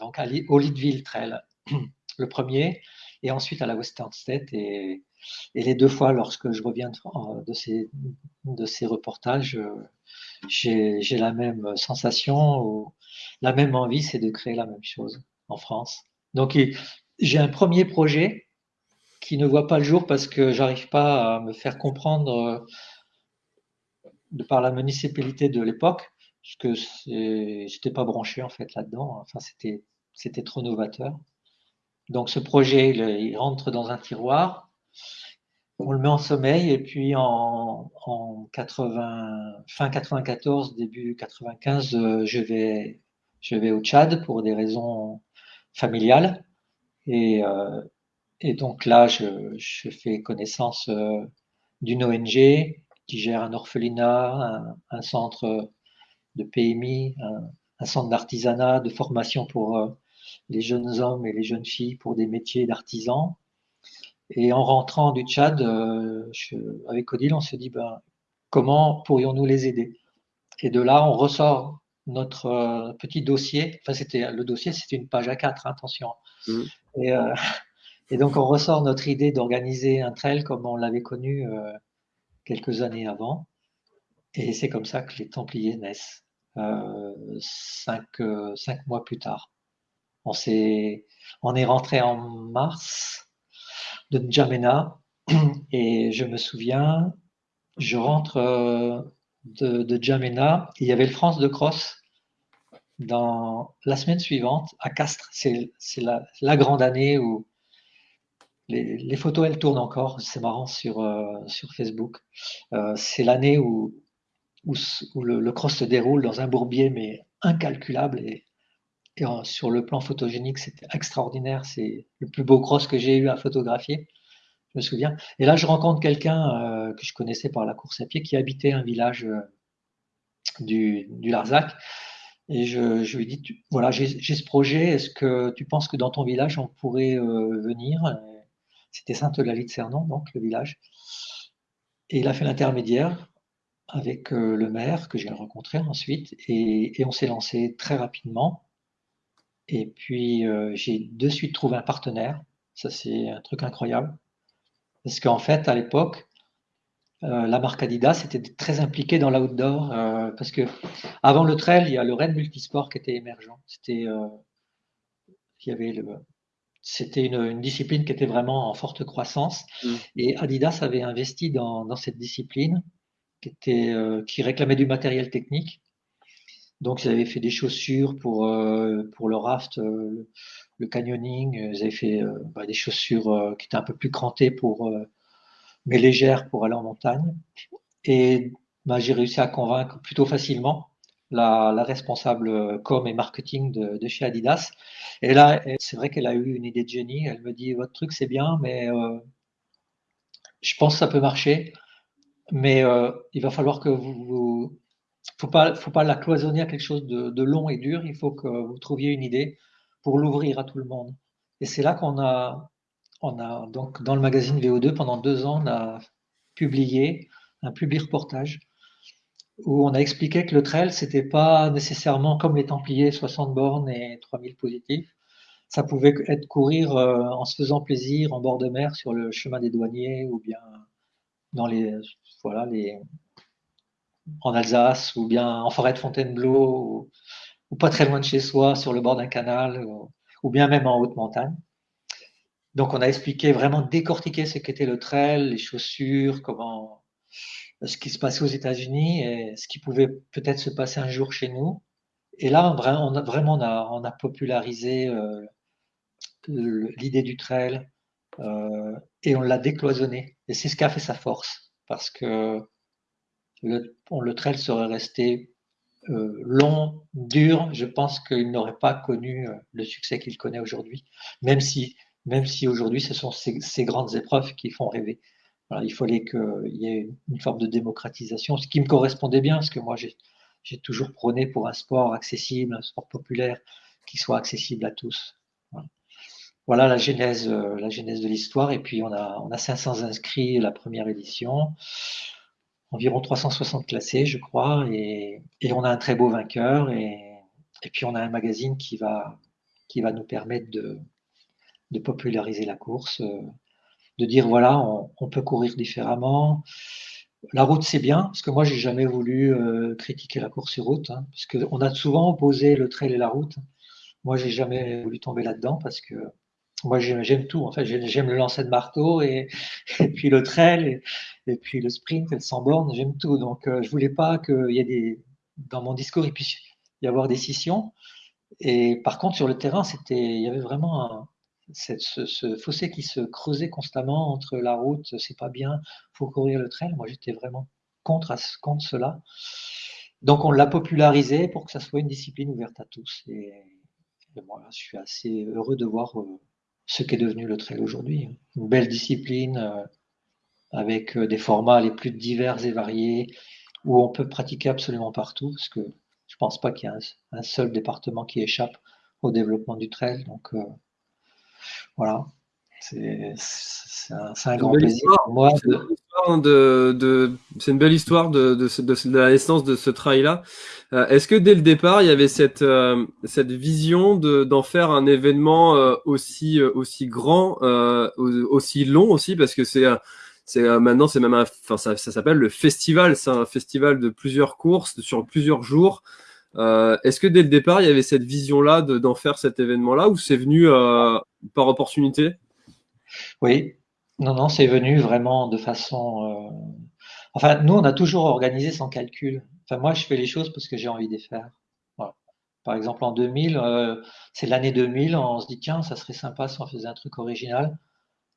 donc au Leadville Trail, le premier, et ensuite à la Western State. Et, et les deux fois, lorsque je reviens de, ces, reportages, j'ai la même sensation la même envie, c'est de créer la même chose en France. Donc j'ai un premier projet qui ne voit pas le jour parce que j'arrive pas à me faire comprendre de par la municipalité de l'époque, parce que j'étais pas branché en fait là-dedans. Enfin c'était trop novateur. Donc ce projet il rentre dans un tiroir on le met en sommeil et puis en, 80, fin 94, début 95, euh, je vais, je vais au Tchad pour des raisons familiales. Et, euh, et donc là, je, fais connaissance euh, d'une ONG qui gère un orphelinat, un, centre de PMI, un centre d'artisanat, de formation pour les jeunes hommes et les jeunes filles pour des métiers d'artisans. Et en rentrant du Tchad, euh, avec Odile, on se dit ben, comment pourrions-nous les aider? Et de là, on ressort notre euh, petit dossier. Enfin, c'était le dossier, c'était une page à 4 hein, attention. Mmh. Et, euh, et, donc, on ressort notre idée d'organiser un trail comme on l'avait connu quelques années avant. Et c'est comme ça que les Templiers naissent, cinq, cinq mois plus tard. On, est, on est rentré en mars de N'Djamena. Et je me souviens, je rentre euh, de, de il y avait le France de Cross dans la semaine suivante à Castres. C'est la, grande année où les, photos, elles tournent encore. C'est marrant sur, euh, sur Facebook. Euh, c'est l'année où, où, le, cross se déroule dans un bourbier, mais incalculable. Et, sur le plan photogénique, c'était extraordinaire. C'est le plus beau cross que j'ai eu à photographier. Je me souviens. Et là, je rencontre quelqu'un euh, que je connaissais par la course à pied qui habitait un village euh, du, Larzac. Et je, je lui dis, voilà, j'ai ce projet. Est-ce que tu penses que dans ton village, on pourrait euh, venir? C'était Sainte-Eulalie de Cernon, donc le village. Et il a fait l'intermédiaire avec le maire que j'ai rencontré ensuite. Et, et on s'est lancé très rapidement. Et puis, euh, j'ai de suite trouvé un partenaire. Ça, c'est un truc incroyable. Parce qu'en fait, à l'époque, euh, la marque Adidas était très impliquée dans l'outdoor. Euh, parce que avant le trail, il y a le Red Multisport qui était émergent. C'était, il y avait le, c'était une, une, discipline qui était vraiment en forte croissance. Mmh. Et Adidas avait investi dans, dans cette discipline qui, était, qui réclamait du matériel technique. Donc, ils avaient fait des chaussures pour, euh, pour le raft, euh, le canyoning. Ils avaient fait euh, bah, des chaussures qui étaient un peu plus crantées, mais légères pour aller en montagne. Et bah, j'ai réussi à convaincre plutôt facilement la, responsable com et marketing de, chez Adidas. Et là, c'est vrai qu'elle a eu une idée de génie. Elle me dit, votre truc, c'est bien, mais je pense que ça peut marcher. Mais il va falloir que vous faut pas, faut pas la cloisonner à quelque chose de, long et dur. Il faut que vous trouviez une idée pour l'ouvrir à tout le monde. Et c'est là qu'on a, on a donc dans le magazine VO2 pendant deux ans, on a publié un public reportage où on a expliqué que le trail c'était pas nécessairement comme les Templiers 60 bornes et 3000 positifs. Ça pouvait être courir euh, en se faisant plaisir en bord de mer sur le chemin des douaniers ou bien dans les voilà les en Alsace ou bien en forêt de Fontainebleau ou, pas très loin de chez soi sur le bord d'un canal ou, bien même en haute montagne. Donc on a expliqué vraiment décortiquer ce qu'était le trail, les chaussures, comment ce qui se passait aux États-Unis et ce qui pouvait peut-être se passer un jour chez nous. Et là, vraiment on a, popularisé euh, l'idée du trail euh, et on l'a décloisonné. Et c'est ce qui a fait sa force parce que le, le trail serait resté euh, long, dur, je pense qu'il n'aurait pas connu euh, le succès qu'il connaît aujourd'hui, même si, même si aujourd'hui ce sont ces, grandes épreuves qui font rêver. il fallait qu'il y ait une forme de démocratisation, ce qui me correspondait bien, parce que moi j'ai toujours prôné pour un sport accessible, un sport populaire, qui soit accessible à tous. Voilà, la genèse, la genèse de l'histoire. Et puis on a, on a 500 inscrits la première édition, environ 360 classés, je crois, et, on a un très beau vainqueur. Et, puis on a un magazine qui va, qui va nous permettre de, de populariser la course, de dire voilà, on, peut courir différemment. La route, c'est bien, parce que moi, j'ai jamais voulu euh, critiquer la course sur route, hein, parce qu'on a souvent opposé le trail et la route. Moi, j'ai jamais voulu tomber là-dedans, parce que moi, j'aime tout. En fait, j'aime le lancer de marteau et, puis le trail et, puis le sprint et sans borne. J'aime tout. Donc, euh, je voulais pas qu'il y ait des, dans mon discours, il puisse y avoir des scissions. Et par contre, sur le terrain, c'était, il y avait vraiment ce, fossé qui se creusait constamment entre la route, c'est pas bien, faut courir le trail. Moi, j'étais vraiment contre, contre cela. Donc, on l'a popularisé pour que ça soit une discipline ouverte à tous. Et, voilà, je suis assez heureux de voir euh, ce qu'est devenu le trail aujourd'hui. Une belle discipline euh, avec euh, des formats les plus divers et variés où on peut pratiquer absolument partout parce que je pense pas qu'il y ait un, seul département qui échappe au développement du trail. Donc, voilà. C'est un, grand plaisir pour moi. C'est une belle histoire de, de, la naissance de ce trail-là. Euh, est-ce que dès le départ, il y avait cette, euh, vision d'en faire un événement euh, aussi, aussi grand, aussi long aussi, parce que c'est c'est maintenant c'est même ça, ça s'appelle le festival, c'est un festival de plusieurs courses sur plusieurs jours. Est-ce que dès le départ, il y avait cette vision-là d'en faire cet événement-là ou c'est venu par opportunité? Oui, non, non, c'est venu vraiment de façon. Euh, enfin, nous, on a toujours organisé sans calcul. Enfin, moi, je fais les choses parce que j'ai envie de les faire. Par exemple, en 2000, c'est l'année 2000, on se dit tiens, ça serait sympa si on faisait un truc original.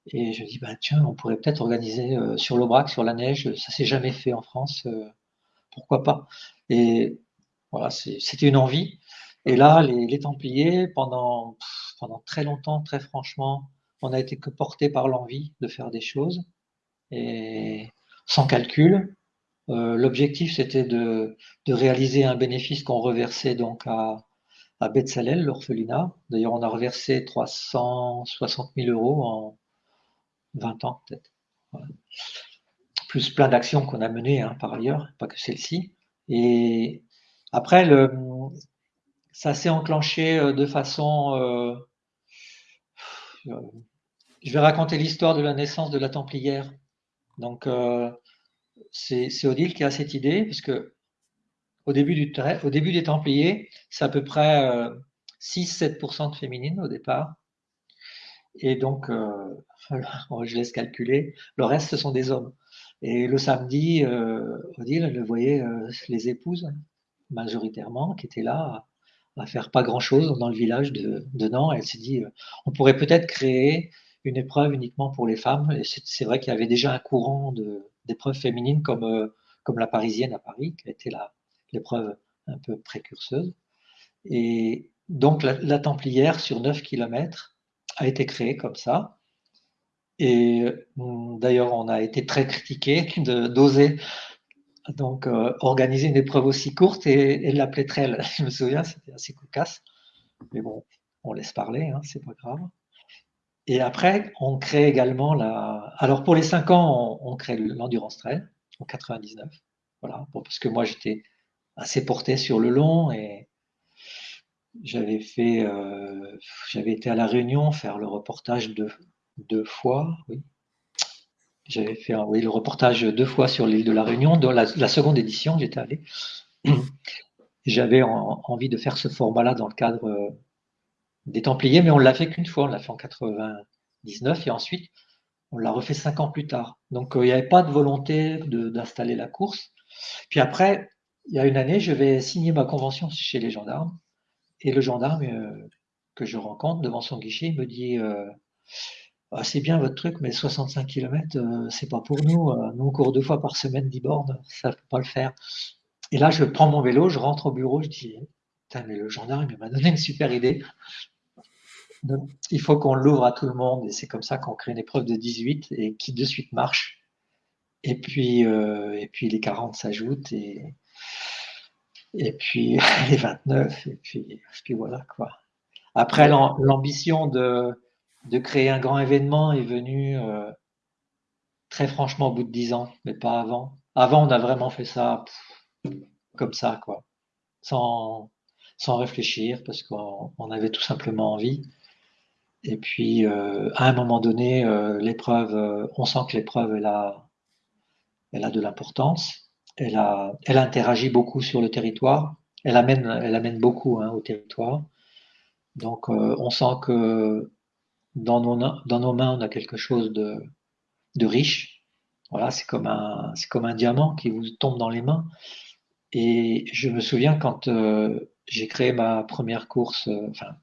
Et je dis bah tiens, on pourrait peut-être organiser sur l'Aubrac, sur la neige. Ça s'est jamais fait en France. pourquoi pas? Et voilà, c'était une envie. Et là, les, Templiers, pendant très longtemps, très franchement, on a été que porté par l'envie de faire des choses et sans calcul. Euh, l'objectif, c'était de, réaliser un bénéfice qu'on reversait donc à, à l'orphelinat. D'ailleurs, on a reversé 360 000 euros en 20 ans, peut-être. Plus plein d'actions qu'on a menées hein, par ailleurs, pas que celle-ci. Et après, ça s'est enclenché euh, de façon. Euh, je vais raconter l'histoire de la naissance de la Templière. Donc, c'est Odile qui a cette idée, parce que au début, au début des Templiers, c'est à peu près 6-7% de féminines au départ. Et donc, je laisse calculer, le reste, ce sont des hommes. Et le samedi, Odile, elle voyait les épouses majoritairement, qui était là à, faire pas grand-chose dans le village de, de Nantes. Elle s'est dit, euh, on pourrait peut-être créer une épreuve uniquement pour les femmes. Et c'est vrai qu'il y avait déjà un courant d'épreuves féminines comme, euh, comme la parisienne à Paris, qui a été l'épreuve un peu précurseuse. Et donc la, Templière sur 9 km a été créée comme ça. Et hum, d'ailleurs, on a été très critiqué d'oser donc euh, organiser une épreuve aussi courte et, l'appeler trail. Je me souviens, c'était assez cocasse. Mais bon, on laisse parler, hein, c'est pas grave. Et après, on crée également la. Alors pour les 5 ans, on, crée l'endurance trail en 99. Voilà, parce que moi j'étais assez porté sur le long et j'avais fait, euh, j'avais été à la Réunion faire le reportage deux, fois, oui, j'avais fait oui, le reportage deux fois sur l'île de la Réunion. Dans la, seconde édition, j'étais allé. J'avais envie de faire ce format-là dans le cadre euh, des Templiers, mais on l'a fait qu'une fois. On l'a fait en 99 et ensuite on l'a refait cinq ans plus tard. Donc euh, il n'y avait pas de volonté d'installer la course. Puis après, il y a une année, je vais signer ma convention chez les gendarmes et le gendarme euh, que je rencontre devant son guichet me dit ah, c'est bien votre truc, mais 65 km, euh, c'est pas pour nous. Euh, nous, on court deux fois par semaine 10 bornes, ça ne peut pas le faire. Et là, je prends mon vélo, je rentre au bureau, je dis, putain, mais le gendarme, il m'a donné une super idée. Il faut qu'on l'ouvre à tout le monde, et c'est comme ça qu'on crée une épreuve de 18 et qui de suite marche. Et puis, euh, et puis les 40 s'ajoutent, et, et puis les 29, et puis, puis voilà quoi. Après, l'ambition de, de créer un grand événement est venue euh, très franchement au bout de dix ans, mais pas avant. Avant, on a vraiment fait ça comme ça, quoi, sans, sans réfléchir, parce qu'on avait tout simplement envie. Et puis, euh, à un moment donné, euh, l'épreuve, on sent que l'épreuve, elle a, elle a de l'importance. Elle, a, elle interagit beaucoup sur le territoire. Elle amène, elle amène beaucoup hein, au territoire. Donc, on sent que dans nos, dans nos mains, on a quelque chose de, de riche. Voilà, c'est comme un, c'est comme un diamant qui vous tombe dans les mains. Et je me souviens quand euh, j'ai créé ma première course, euh, enfin,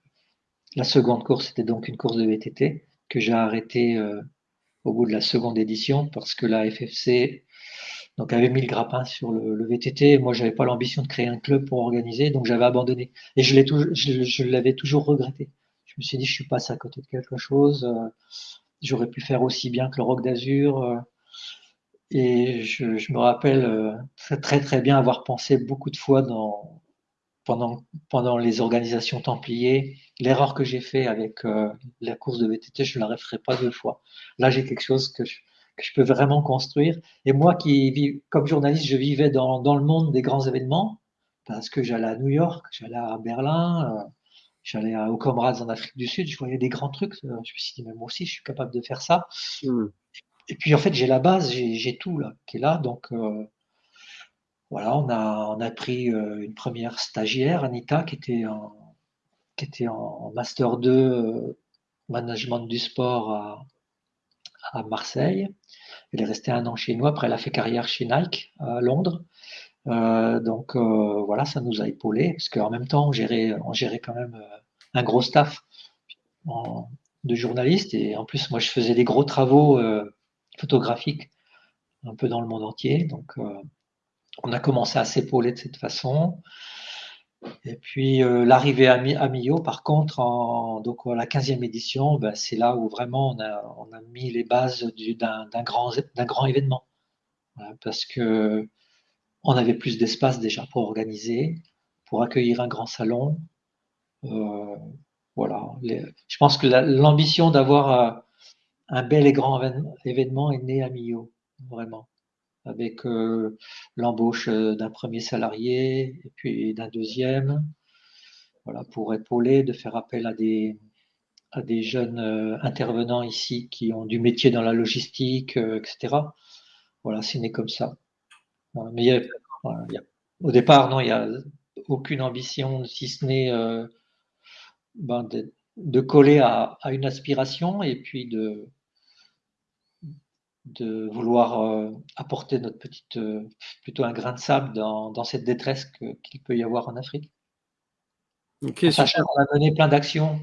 la seconde course, c'était donc une course de VTT que j'ai arrêtée euh, au bout de la seconde édition parce que la FFC donc avait mis le grappin sur le, le VTT. Moi, j'avais pas l'ambition de créer un club pour organiser, donc j'avais abandonné. Et je l'ai toujours, je, l'avais toujours regretté. Je me suis dit, je suis passé à côté de quelque chose. J'aurais pu faire aussi bien que le Rock d'Azur. Euh, et je, je, me rappelle euh, très très bien avoir pensé beaucoup de fois dans, pendant, pendant les organisations Templiers, l'erreur que j'ai fait avec euh, la course de VTT, je ne la referai pas deux fois. Là, j'ai quelque chose que je, que je, peux vraiment construire. Et moi qui vis, comme journaliste, je vivais dans, dans le monde des grands événements, parce que j'allais à New York, j'allais à Berlin, euh, J'allais au Comrades en Afrique du Sud, je voyais des grands trucs. Je me suis dit, mais moi aussi, je suis capable de faire ça. Mmh. Et puis, en fait, j'ai la base, j'ai tout là, qui est là. Donc, euh, voilà, on a, on a pris euh, une première stagiaire, Anita, qui était en, qui était en Master 2 euh, Management du sport à, à Marseille. Elle est restée un an chez nous. Après, elle a fait carrière chez Nike à Londres. Euh, donc euh, voilà, ça nous a épaulé parce qu'en même temps, on gérait, on gérait quand même euh, un gros staff de journalistes et en plus, moi, je faisais des gros travaux photographiques un peu dans le monde entier. Donc, on a commencé à s'épauler de cette façon. Et puis l'arrivée à, Millau, par contre, donc, la 15e édition, ben, c'est là où vraiment on a, mis les bases d'un grand, événement. parce que on avait plus d'espace déjà pour organiser, pour accueillir un grand salon. Euh, voilà. je pense que l'ambition d'avoir euh, un bel et grand événement est née à Millau, vraiment, avec euh, l'embauche d'un premier salarié et puis d'un deuxième, voilà, pour épauler, de faire appel à des, à des jeunes intervenants ici qui ont du métier dans la logistique, etc. Voilà, c'est né comme ça. Mais au départ, non, il n'y a aucune ambition, si ce n'est euh, ben de, de, coller à, à, une aspiration et puis de, de vouloir euh, apporter notre petite, euh, plutôt un grain de sable dans, dans cette détresse qu'il peut y avoir en Afrique. Okay, on a mené plein d'actions.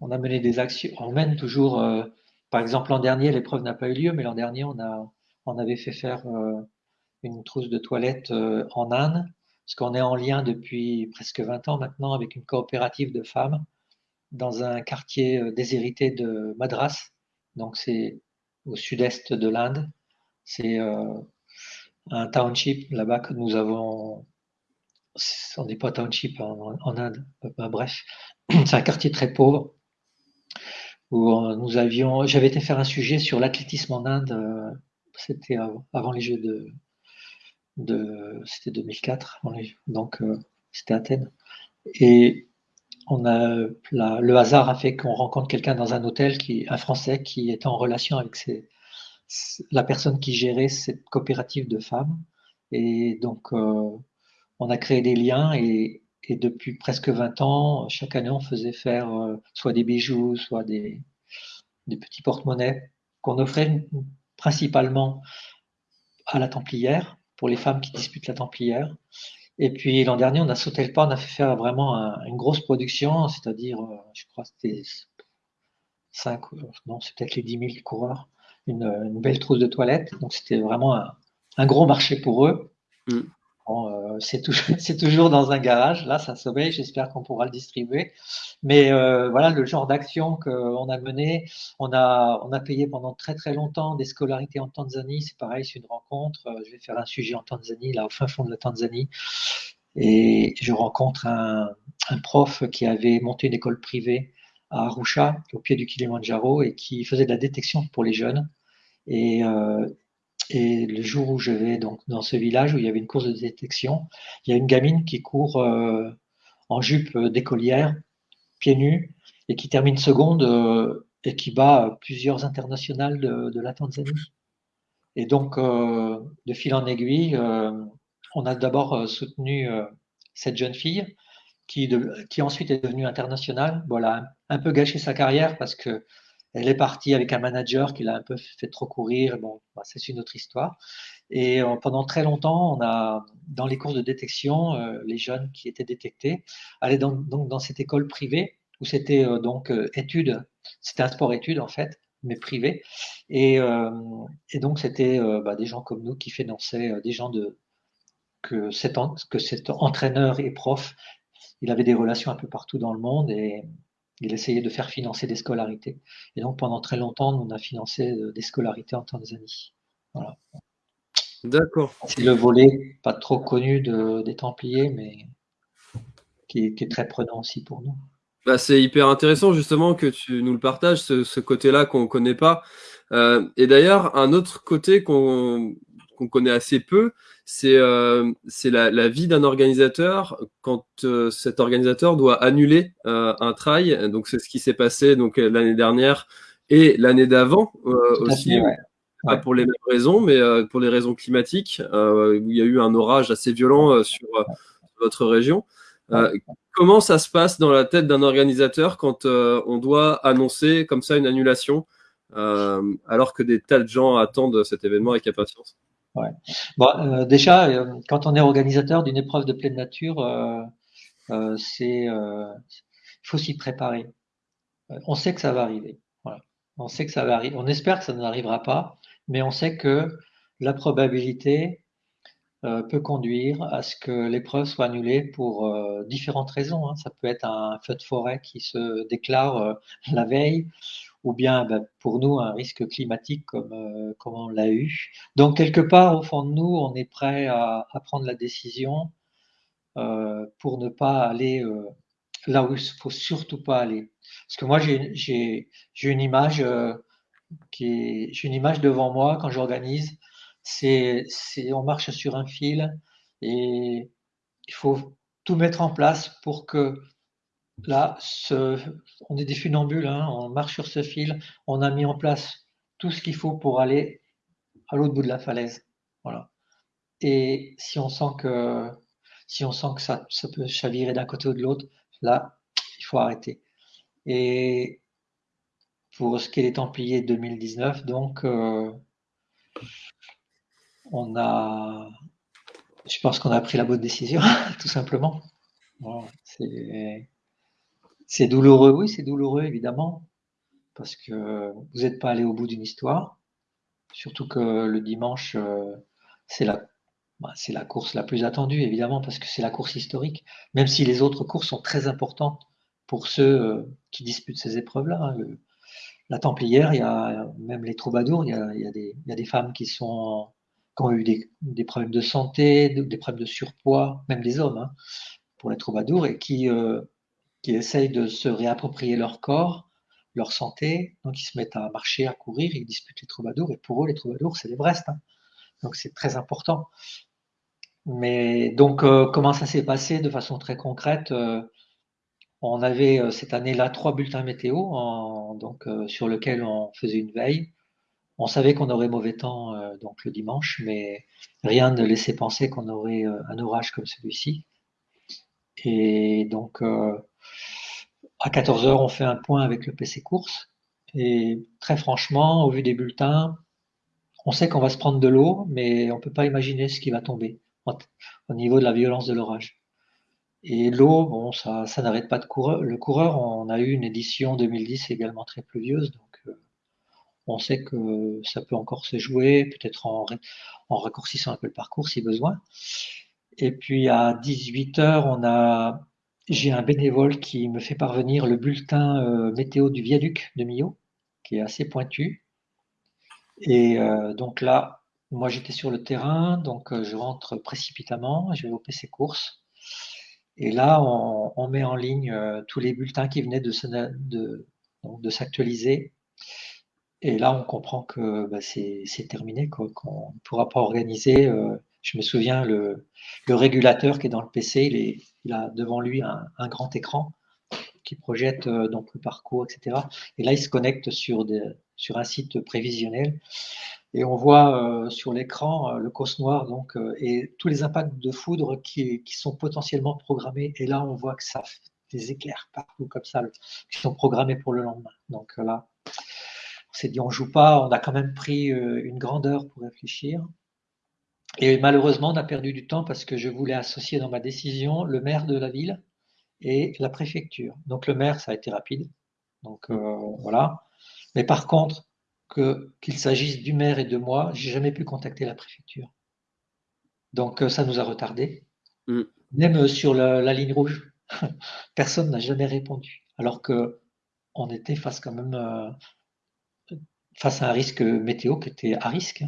On a mené des actions. On mène toujours. Euh, par exemple, l'an dernier, l'épreuve n'a pas eu lieu, mais l'an dernier, on a, on avait fait faire une trousse de toilette en Inde, parce qu'on est en lien depuis presque 20 ans maintenant avec une coopérative de femmes dans un quartier déshérité de Madras. Donc c'est au sud-est de l'Inde. C'est euh, un township là-bas que nous avons. On n'est pas township en, Inde, bref, c'est un quartier très pauvre où nous avions. J'avais été faire un sujet sur l'athlétisme en Inde. C'était avant les Jeux de, c'était 2004, donc euh, c'était Athènes. Le hasard a fait qu'on rencontre quelqu'un dans un hôtel qui un Français qui était en relation avec la personne qui gérait cette coopérative de femmes. Et donc euh, on a créé des liens et, et, depuis presque 20 ans, chaque année on faisait faire euh, soit des bijoux, soit des, des petits porte-monnaies qu'on offrait principalement à la Templière pour les femmes qui disputent la Templière. Et puis l'an dernier, on a sauté le pas, on a fait faire vraiment une grosse production, c'est-à-dire, euh, je crois c'était 5, euh, non, c'est peut-être les 10 000 coureurs, une, belle trousse de toilettes. Donc c'était vraiment un, gros marché pour eux. Mm. Euh, c'est toujours, dans un garage. Là, ça sommeille. J'espère qu'on pourra le distribuer. Mais euh, voilà le genre d'action qu'on a mené. On a, payé pendant très très longtemps des scolarités en Tanzanie. C'est pareil, c'est une rencontre. Euh, je vais faire un sujet en Tanzanie, là au fin fond de la Tanzanie. Et je rencontre un, prof qui avait monté une école privée à Arusha, au pied du Kilimanjaro, et qui faisait de la détection pour les jeunes. Et, et le jour où je vais donc dans ce village où il y avait une course de détection, il y a une gamine qui court euh, en jupe d'écolière, pieds nus, et qui termine seconde euh, et qui bat plusieurs internationales de, la Tanzanie. Et donc, euh, de fil en aiguille, on a d'abord soutenu cette jeune fille qui, qui ensuite est devenue internationale. Voilà, un peu gâché sa carrière parce que elle est partie avec un manager qui l'a un peu fait trop courir. Bon, bah, c'est une autre histoire. Et euh, pendant très longtemps, on a, dans les cours de détection, euh, les jeunes qui étaient détectés allaient dans cette école privée où c'était euh, donc études. C'était un sport études en fait, mais privé. Et, donc c'était bah, des gens comme nous qui finançaient des gens de que cet, que cet entraîneur et prof, il avait des relations un peu partout dans le monde et il essayait de faire financer des scolarités. Et donc pendant très longtemps, on a financé euh, des scolarités en Tanzanie. Voilà. D'accord. C'est le volet pas trop connu des Templiers, mais qui est, très prenant aussi pour nous. Bah, c'est hyper intéressant justement que tu nous le partages, ce, côté-là qu'on ne connaît pas. Euh, et d'ailleurs, un autre côté qu'on connaît assez peu, c'est euh, la, la, vie d'un organisateur quand euh, cet organisateur doit annuler euh, un trail. Donc c'est ce qui s'est passé donc l'année dernière et l'année d'avant aussi. Pas pour les mêmes raisons, mais pour les raisons climatiques, où il y a eu un orage assez violent sur votre région. comment ça se passe dans la tête d'un organisateur quand on doit annoncer comme ça une annulation, alors que des tas de gens attendent cet événement avec impatience? Bon, euh, déjà, euh, quand on est organisateur d'une épreuve de pleine nature, euh, il faut s'y préparer. On sait que ça va arriver. On sait que ça va arriver. On espère que ça n'arrivera pas, mais on sait que la probabilité peut conduire à ce que l'épreuve soit annulée pour différentes raisons. Hein. Ça peut être un feu de forêt qui se déclare la veille, ou bien ben, pour nous un risque climatique comme, euh, comme on l'a eu. Donc quelque part au fond de nous, on est prêt à, prendre la décision euh, pour ne pas aller euh, là où il faut surtout pas aller. Parce que moi j'ai une image une image devant moi quand j'organise. C'est on marche sur un fil et il faut tout mettre en place pour que Là, on est des funambules, hein, on marche sur ce fil, on a mis en place tout ce qu'il faut pour aller à l'autre bout de la falaise. Voilà. Et si on sent que, si on sent que ça, ça peut chavirer d'un côté ou de l'autre, là, il faut arrêter. Et pour ce qui est des Templiers 2019, donc, euh, on a, je pense qu'on a pris la bonne décision, tout simplement. C'est douloureux, oui, c'est douloureux évidemment, parce que vous n'êtes pas allé au bout d'une histoire, surtout que le dimanche, euh, c'est la, bah, c'est la course la plus attendue évidemment, parce que c'est la course historique, même si les autres courses sont très importantes pour ceux euh, qui disputent ces épreuves-là. Hein. La Templière, il y a même les troubadours, il y a, des, femmes qui ont eu des, problèmes de santé, des problèmes de surpoids, même des hommes, hein, pour les troubadours, et qui, euh, qui essayent de se réapproprier leur corps, leur santé. Donc, ils se mettent à marcher, à courir, ils disputent les troubadours. Et pour eux, les troubadours, c'est l'Everest. Hein. Donc, c'est très important. Mais donc, euh, comment ça s'est passé de façon très concrète euh, On avait euh, cette année-là trois bulletins météo donc, sur lesquels on faisait une veille. On savait qu'on aurait mauvais temps donc le dimanche, mais rien ne laissait penser qu'on aurait un orage comme celui-ci. Et donc, à 14 heures, on fait un point avec le PC course. Et très franchement, au vu des bulletins, on sait qu'on va se prendre de l'eau, mais on ne peut pas imaginer ce qui va tomber au niveau de la violence de l'orage. Et l'eau, bon, ça, n'arrête pas de courir. Le coureur, on a eu une édition 2010 également très pluvieuse, donc euh, on sait que ça peut encore se jouer, peut-être en, en raccourcissant un peu le parcours si besoin. Et puis à 18 heures, on a j'ai un bénévole qui me fait parvenir le bulletin euh, météo du viaduc de Millau, qui est assez pointu. Et euh, donc là, moi j'étais sur le terrain, donc euh, je rentre précipitamment, je vais au PC course. Et là, on, met en ligne tous les bulletins qui venaient de s'actualiser. Et là, on comprend que bah, c'est terminé, qu'on ne pourra pas organiser. Je me souviens, le, régulateur qui est dans le PC, il, a devant lui un, grand écran qui projette euh, donc le parcours, etc. Et là, il se connecte sur, un site prévisionnel. Et on voit euh, sur l'écran euh, le cos noir donc, et tous les impacts de foudre qui, sont potentiellement programmés. Et là, on voit que ça fait des éclairs partout comme ça, qui sont programmés pour le lendemain. Donc là, on s'est dit, on joue pas, on a quand même pris une grande heure pour réfléchir. Et malheureusement, on a perdu du temps parce que je voulais associer dans ma décision le maire de la ville et la préfecture. Donc le maire, ça a été rapide. Donc euh, voilà. Mais par contre, que qu'il s'agisse du maire et de moi, j'ai jamais pu contacter la préfecture. Donc euh, ça nous a retardé. Mm. Même euh, sur la, ligne rouge, personne n'a jamais répondu. Alors que on était face quand même face à un risque météo qui était à risque.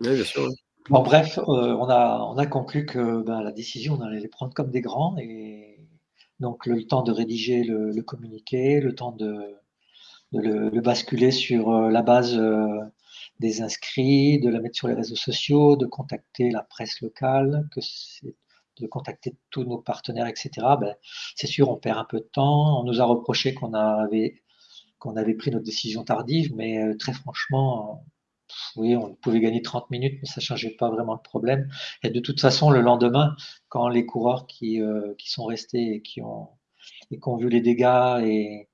Oui, bien sûr. Bon, bref, on, a, on a conclu que ben, la décision, on allait les prendre comme des grands et donc le, temps de rédiger le, communiqué, le temps de, le, basculer sur euh, la base euh, des inscrits, de la mettre sur les réseaux sociaux, de contacter la presse locale, que de contacter tous nos partenaires, etc. Ben, c'est sûr, on perd un peu de temps. On nous a reproché qu'on avait, qu'on avait pris notre décision tardive, mais euh, très franchement, oui, on pouvait gagner 30 minutes, mais ça ne changeait pas vraiment le problème. Et de toute façon, le lendemain, quand les coureurs qui, euh, qui sont restés et qui ont, et qui ont vu les dégâts et,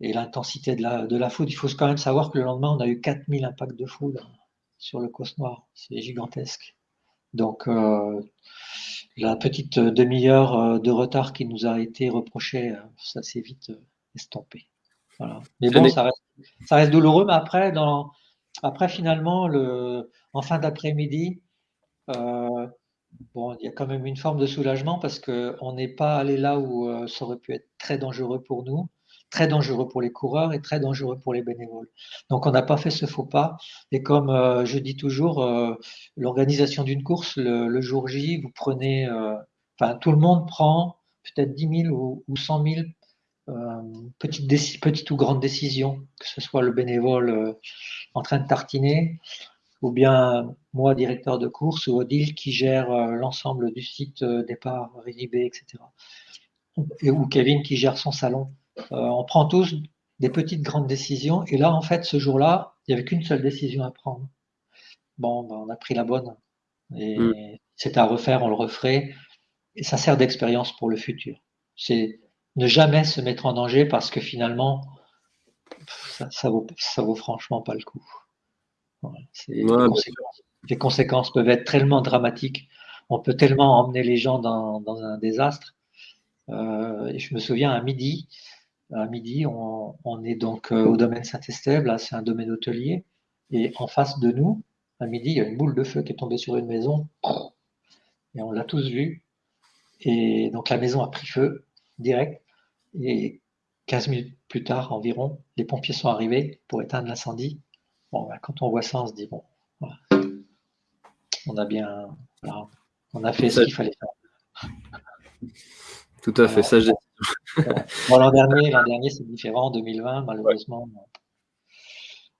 et l'intensité de la, de la foudre, il faut quand même savoir que le lendemain, on a eu 4000 impacts de foudre sur le Cos Noir. C'est gigantesque. Donc, euh, la petite demi-heure euh, de retard qui nous a été reprochée, ça s'est vite estompé. Voilà. Mais bon, ça reste, ça reste douloureux, mais après, dans, après, finalement, le, en fin d'après-midi, euh, bon, il y a quand même une forme de soulagement parce qu'on n'est pas allé là où euh, ça aurait pu être très dangereux pour nous, très dangereux pour les coureurs et très dangereux pour les bénévoles. Donc, on n'a pas fait ce faux pas. Et comme euh, je dis toujours, l'organisation d'une course, le, jour J, vous prenez, enfin, tout le monde prend peut-être 10 000 ou, ou 100 000 euh, petite, petite, ou grande décision, que ce soit le bénévole euh, en train de tartiner, ou bien moi, directeur de course, ou Odile qui gère euh, l'ensemble du site départ, Ridibé, etc. Et, ou Kevin qui gère son salon. on prend tous des petites grandes décisions, et là, en fait, ce jour-là, il n'y avait qu'une seule décision à prendre. Bon, ben, on a pris la bonne. Et mm. c'est à refaire, on le referait. Et ça sert d'expérience pour le futur. C'est ne jamais se mettre en danger parce que finalement, ça, ça, vaut, ça vaut franchement pas le coup. les, conséquences, peuvent être tellement dramatiques. On peut tellement emmener les gens dans, un désastre. Euh, et je me souviens à midi, à midi, on, est donc euh, au domaine Saint-Estève, là c'est un domaine hôtelier, et en face de nous, à midi, il y a une boule de feu qui est tombée sur une maison, et on l'a tous vu. Et donc la maison a pris feu direct. Et 15 minutes plus tard environ, les pompiers sont arrivés pour éteindre l'incendie. Bon, ben, quand on voit ça, on se dit, bon, on a bien, on a fait ce qu'il fallait faire. Tout à fait, ça l'an dernier, l'an dernier c'est différent. En 2020, malheureusement,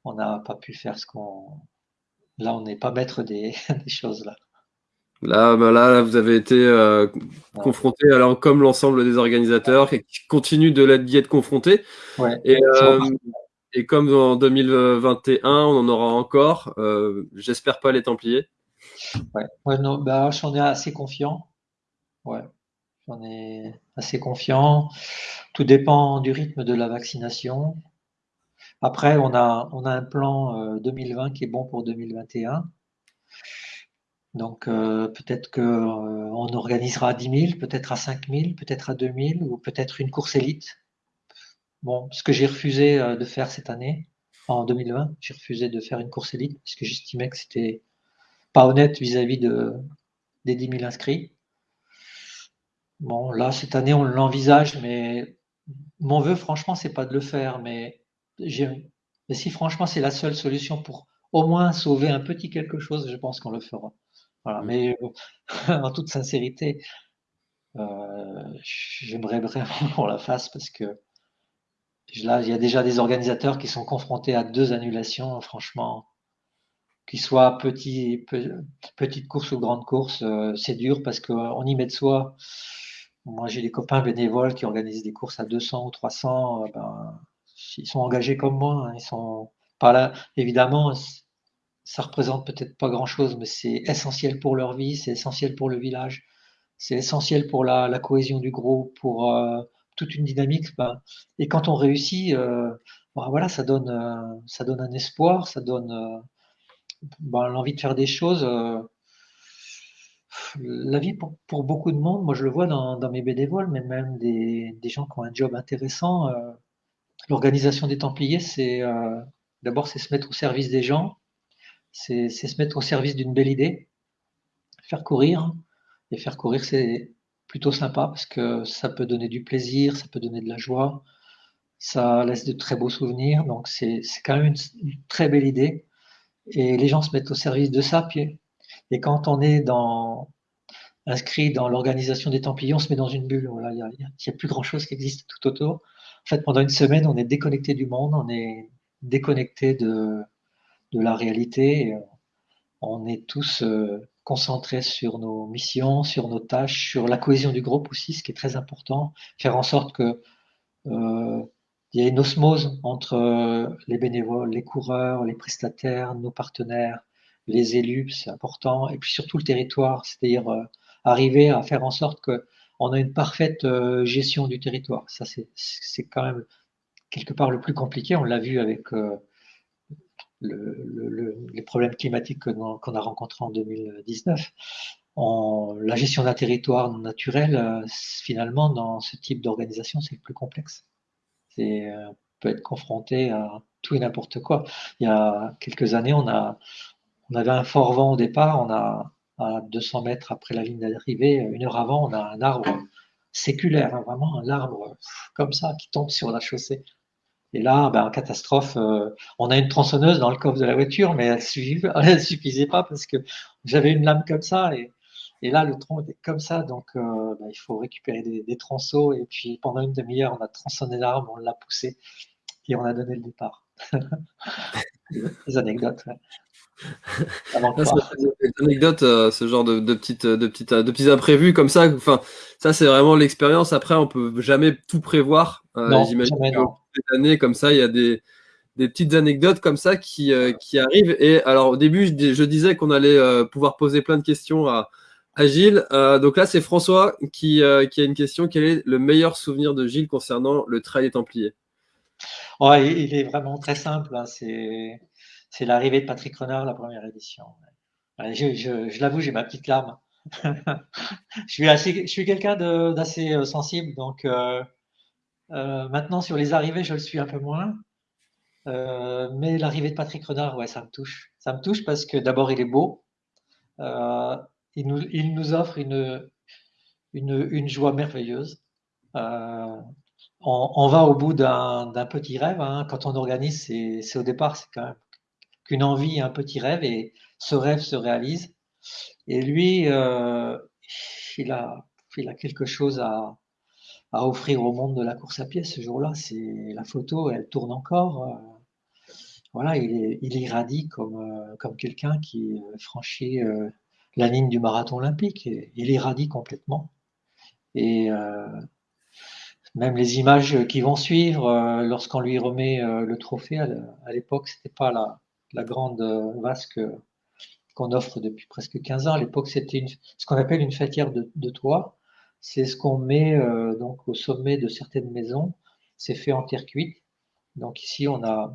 on n'a pas pu faire ce qu'on. Là, on n'est pas maître des, des choses là. Là, bah là, vous avez été euh, confronté, alors comme l'ensemble des organisateurs, qui continuent de d'y être confrontés. Et, euh, et, comme en 2021, on en aura encore. Euh, j'espère pas les Templiers. Ouais, non, bah, j'en ai assez confiant. Ouais, j'en ai assez confiant. Tout dépend du rythme de la vaccination. Après, on a, on a un plan 2020 qui est bon pour 2021. Donc euh, peut-être qu'on euh, organisera à 10 000, peut-être à 5 000, peut-être à 2 000 ou peut-être une course élite. Bon, ce que j'ai refusé euh, de faire cette année, en 2020, j'ai refusé de faire une course élite parce que j'estimais que c'était pas honnête vis-à-vis de, des 10 000 inscrits. Bon, là, cette année, on l'envisage, mais mon vœu, franchement, c'est pas de le faire, mais si franchement c'est la seule solution pour au moins sauver un petit quelque chose, je pense qu'on le fera. Voilà, mais en toute sincérité, J'aimerais vraiment qu'on la fasse parce que là, il y a déjà des organisateurs qui sont confrontés à deux annulations, franchement, qu'ils soient petits, petites courses ou grandes courses, c'est dur parce qu'on y met de soi. Moi, j'ai des copains bénévoles qui organisent des courses à 200 ou 300. Ben, ils sont engagés comme moi. Hein, ils sont pas là. Évidemment, ça représente peut-être pas grand-chose, mais c'est essentiel pour leur vie, c'est essentiel pour le village, c'est essentiel pour la, cohésion du groupe, pour euh, toute une dynamique. Ben, et quand on réussit, euh, ben, voilà, ça donne, euh, ça donne un espoir, ça donne ben, l'envie de faire des choses. la vie pour, beaucoup de monde, moi je le vois dans, mes bénévoles, mais même des, des, gens qui ont un job intéressant. L'organisation des Templiers, c'est d'abord c'est se mettre au service des gens, c'est se mettre au service d'une belle idée, faire courir. Et faire courir, c'est plutôt sympa parce que ça peut donner du plaisir, ça peut donner de la joie, ça laisse de très beaux souvenirs. Donc c'est quand même une, très belle idée. Et les gens se mettent au service de ça. et quand on est dans, inscrit dans l'organisation des Templiers, on se met dans une bulle. Il n'y a, plus grand-chose qui existe tout autour. En fait, pendant une semaine, on est déconnecté du monde, on est déconnecté de, de la réalité. On est tous euh, concentrés sur nos missions, sur nos tâches, sur la cohésion du groupe aussi, ce qui est très important. Faire en sorte que euh, il y ait une osmose entre euh, les bénévoles, les coureurs, les prestataires, nos partenaires, les élus, c'est important, et puis surtout le territoire, c'est-à-dire arriver à faire en sorte que on a une parfaite gestion du territoire. Ça, c'est quand même quelque part le plus compliqué. On l'a vu avec les problèmes climatiques qu'on a rencontrés en 2019. la gestion d'un territoire naturel, euh, finalement, dans ce type d'organisation, c'est le plus complexe. Euh, peut être confronté à tout et n'importe quoi. Il y a quelques années, on, on avait un fort vent au départ, on a à 200 mètres après la ligne d'arrivée, une heure avant, on a un arbre séculaire, hein, vraiment un arbre comme ça qui tombe sur la chaussée. Et là, ben, en catastrophe, euh, on a une tronçonneuse dans le coffre de la voiture, mais elle ne suffisait pas parce que j'avais une lame comme ça. Et, là, le tronc était comme ça. Donc, euh, ben, il faut récupérer des, des, tronçons. Et puis, pendant une demi-heure, on a tronçonné l'arbre, on l'a poussé et on a donné le départ. des anecdotes. Euh, ce genre de, petites, de petites, de petits imprévus comme ça. Enfin, ça c'est vraiment l'expérience. Après, on peut jamais tout prévoir. J'imagine années comme ça, il y a des, petites anecdotes comme ça qui, euh, qui arrivent. Et alors au début, je, disais qu'on allait euh, pouvoir poser plein de questions à, Gilles. Euh, donc là, c'est François qui, qui, a une question. Quel est le meilleur souvenir de Gilles concernant le trail des Templiers? Il est vraiment très simple. Hein. C'est l'arrivée de Patrick Renard, la première édition. Je, je l'avoue, j'ai ma petite larme. je suis, assez, quelqu'un d'assez sensible, donc euh, maintenant, sur les arrivées, je le suis un peu moins. Euh, mais l'arrivée de Patrick Renard, ouais, ça me touche. Ça me touche parce que d'abord, il est beau. Euh, il, nous, offre une, joie merveilleuse. On, on, va au bout d'un petit rêve. Hein. Quand on organise, c'est au départ, c'est quand même qu'une envie, un petit rêve, et ce rêve se réalise. Et lui, il, a, il a quelque chose à, offrir au monde de la course à pied ce jour-là. C'est la photo, elle tourne encore. Euh, voilà, il, irradie comme, euh, comme quelqu'un qui euh, franchit la ligne du marathon olympique. il irradie complètement. Et même les images qui vont suivre, lorsqu'on lui remet le trophée, à l'époque, c'était pas la, la, grande vasque qu'on offre depuis presque 15 ans. À l'époque, c'était ce qu'on appelle une fêtière de, toit c'est ce qu'on met euh, donc au sommet de certaines maisons. C'est fait en terre cuite. Donc ici, on a,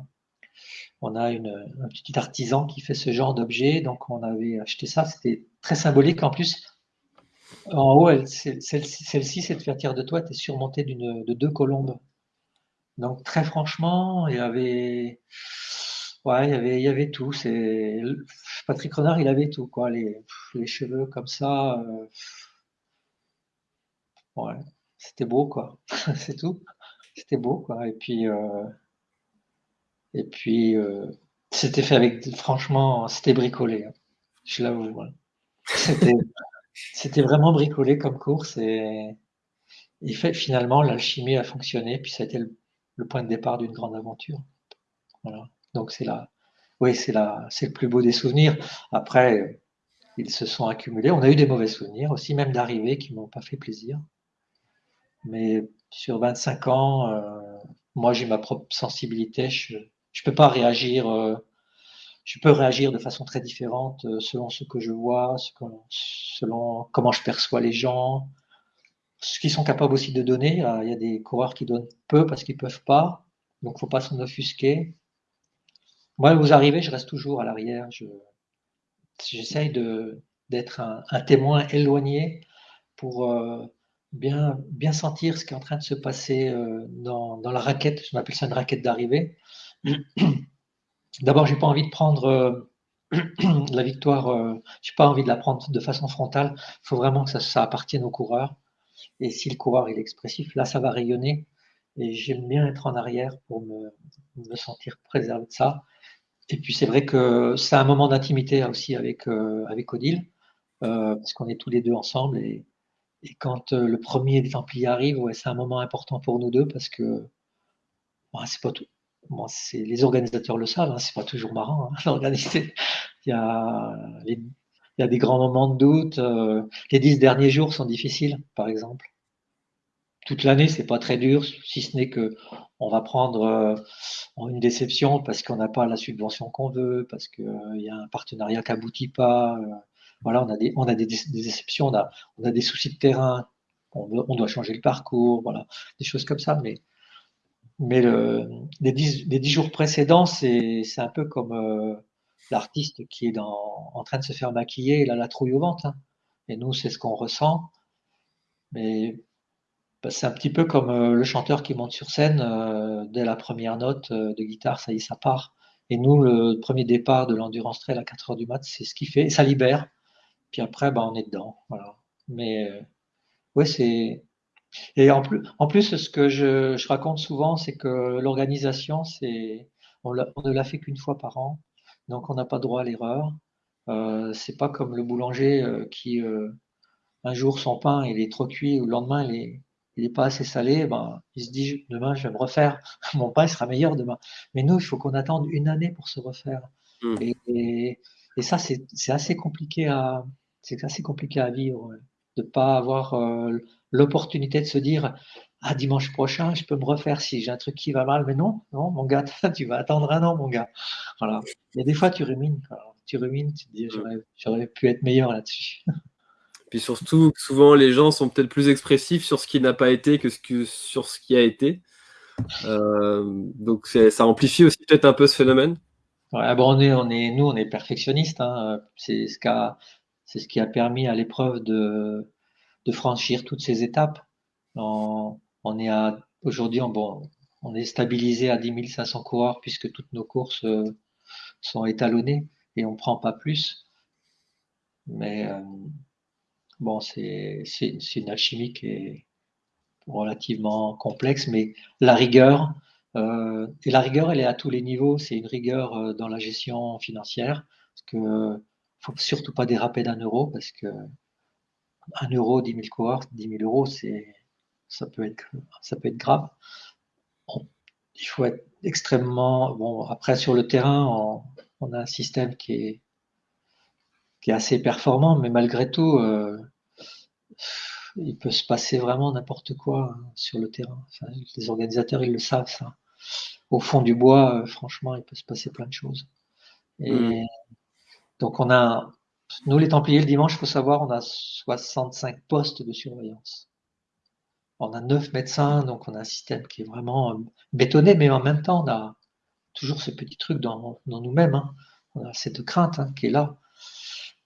on a une, un petit artisan qui fait ce genre d'objet. Donc on avait acheté ça. C'était très symbolique. En plus, en haut, celle-ci, cette fertière de toit, était surmontée de deux colombes. Donc très franchement, il y avait, ouais, il y avait, il y avait tout. C'est Patrick Renard, il avait tout, quoi. Les, les cheveux comme ça. Euh, Ouais, c'était beau, quoi. c'est tout. C'était beau, quoi. Et puis, euh, et puis euh, c'était fait avec, franchement, c'était bricolé. Hein. Je l'avoue. C'était, c'était vraiment bricolé comme course et, et fait, finalement l'alchimie a fonctionné puis ça a été le, point de départ d'une grande aventure. Voilà. Donc c'est là, oui, c'est là, c'est le plus beau des souvenirs. Après, ils se sont accumulés. On a eu des mauvais souvenirs aussi, même d'arrivées qui m'ont pas fait plaisir. Mais sur 25 ans, euh, moi j'ai ma propre sensibilité. Je ne peux pas réagir. Euh, je peux réagir de façon très différente euh, selon ce que je vois, selon comment je perçois les gens, ce qu'ils sont capables aussi de donner. Il y a des coureurs qui donnent peu parce qu'ils peuvent pas, donc faut pas s'en offusquer. Moi, vous arrivez, je reste toujours à l'arrière. J'essaye d'être un, témoin éloigné pour bien, bien sentir ce qui est en train de se passer euh, dans, la raquette. Je m'appelle ça une raquette d'arrivée. D'abord, j'ai pas envie de prendre euh, la victoire. Euh, j'ai pas envie de la prendre de façon frontale. Il faut vraiment que ça, ça, appartienne au coureur. Et si le coureur est expressif, là, ça va rayonner. Et j'aime bien être en arrière pour me, me, sentir préservé de ça. Et puis c'est vrai que c'est un moment d'intimité aussi avec avec Odile, parce qu'on est tous les deux ensemble et et quand euh, le premier des Templiers arrive, ouais, c'est un moment important pour nous deux parce que c'est pas tout. Bon, les organisateurs le savent, hein, c'est pas toujours marrant hein, d'organiser. Il y a il y a des grands moments de doute. Euh, les dix derniers jours sont difficiles, par exemple. Toute l'année, c'est pas très dur, si ce n'est que on va prendre euh, une déception parce qu'on n'a pas la subvention qu'on veut, parce qu'il y a un partenariat qui aboutit pas. Voilà, on a des, on a des, déceptions, on a, on a des soucis de terrain, on, doit changer le parcours, voilà, des choses comme ça. Mais, mais le, les, dix, les dix jours précédents, c'est un peu comme euh, l'artiste qui est en train de se faire maquiller, il a la trouille au ventre. Hein. Et nous, c'est ce qu'on ressent. Mais c'est un petit peu comme euh, le chanteur qui monte sur scène euh, dès la première note de guitare, ça y est, ça part. Et nous, le premier départ de l'endurance trail à 4 heures du mat, c'est ce qui fait, ça libère. Puis après, bah, on est dedans. Voilà. Mais euh, ouais, c'est. Et en plus, en plus, ce que je, je raconte souvent, c'est que l'organisation, c'est, on, ne l'a fait qu'une fois par an, donc on n'a pas droit à l'erreur. Euh, c'est pas comme le boulanger euh, qui euh, un jour son pain il est trop cuit ou le lendemain il est, il est pas assez salé, ben il se dit demain je vais me refaire, mon pain sera meilleur demain. Mais nous, il faut qu'on attende une année pour se refaire. Mmh. Et, et, et, ça, c'est assez compliqué à, c'est assez compliqué à vivre, de pas avoir euh, l'opportunité de se dire ah dimanche prochain je peux me refaire si j'ai un truc qui va mal, mais non, non mon gars, tu vas attendre un an mon gars. Voilà. Et des fois tu rumines, tu rumines, tu te dis j'aurais pu être meilleur là-dessus. Puis surtout, souvent les gens sont peut-être plus expressifs sur ce qui n'a pas été que, sur ce qui a été. Euh, donc ça amplifie aussi peut-être un peu ce phénomène. Bon, on est, on est, nous, on est perfectionnistes. Hein. C'est ce qui a permis à l'épreuve de, franchir toutes ces étapes. On, est à aujourd'hui, on, on est stabilisé à 10 500 coureurs puisque toutes nos courses euh, sont étalonnées et on prend pas plus. Mais euh, bon, c'est une alchimie qui est relativement complexe, mais la rigueur, euh, et la rigueur, elle est à tous les niveaux. C'est une rigueur dans la gestion financière, parce que faut surtout pas déraper d'un euro parce que un euro, 10 000 cohortes, 10 000 euros, ça peut être, ça peut être grave. il faut être extrêmement, bon, après, sur le terrain, on, a un système qui est, qui est assez performant, mais malgré tout, euh, il peut se passer vraiment n'importe quoi hein, sur le terrain. les organisateurs, ils le savent, ça. Au fond du bois, euh, franchement, il peut se passer plein de choses. Et, mmh. Donc on a, nous les Templiers le dimanche, il faut savoir, on a 65 postes de surveillance. On a 9 médecins, donc on a un système qui est vraiment euh, bétonné, mais en même temps, on a toujours ce petit truc dans, nous-mêmes. Hein. On a cette crainte hein, qui est là.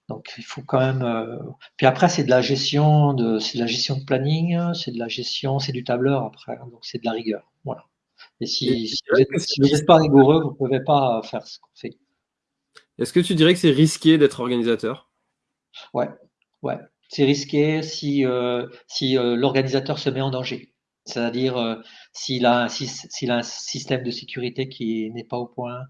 Donc il faut quand même. Euh, puis après, c'est de la gestion de, c'est de la gestion de planning, c'est de la gestion, c'est du tableur après, hein. donc c'est de la rigueur. Voilà. Et si, si vous n'êtes pas rigoureux, vous ne pouvez pas faire ce qu'on fait. Est-ce que tu dirais que c'est risqué d'être organisateur? Ouais, ouais. C'est risqué si, euh, si euh, l'organisateur se met en danger. C'est-à-dire euh, s'il a, s'il a un système de sécurité qui n'est pas au point,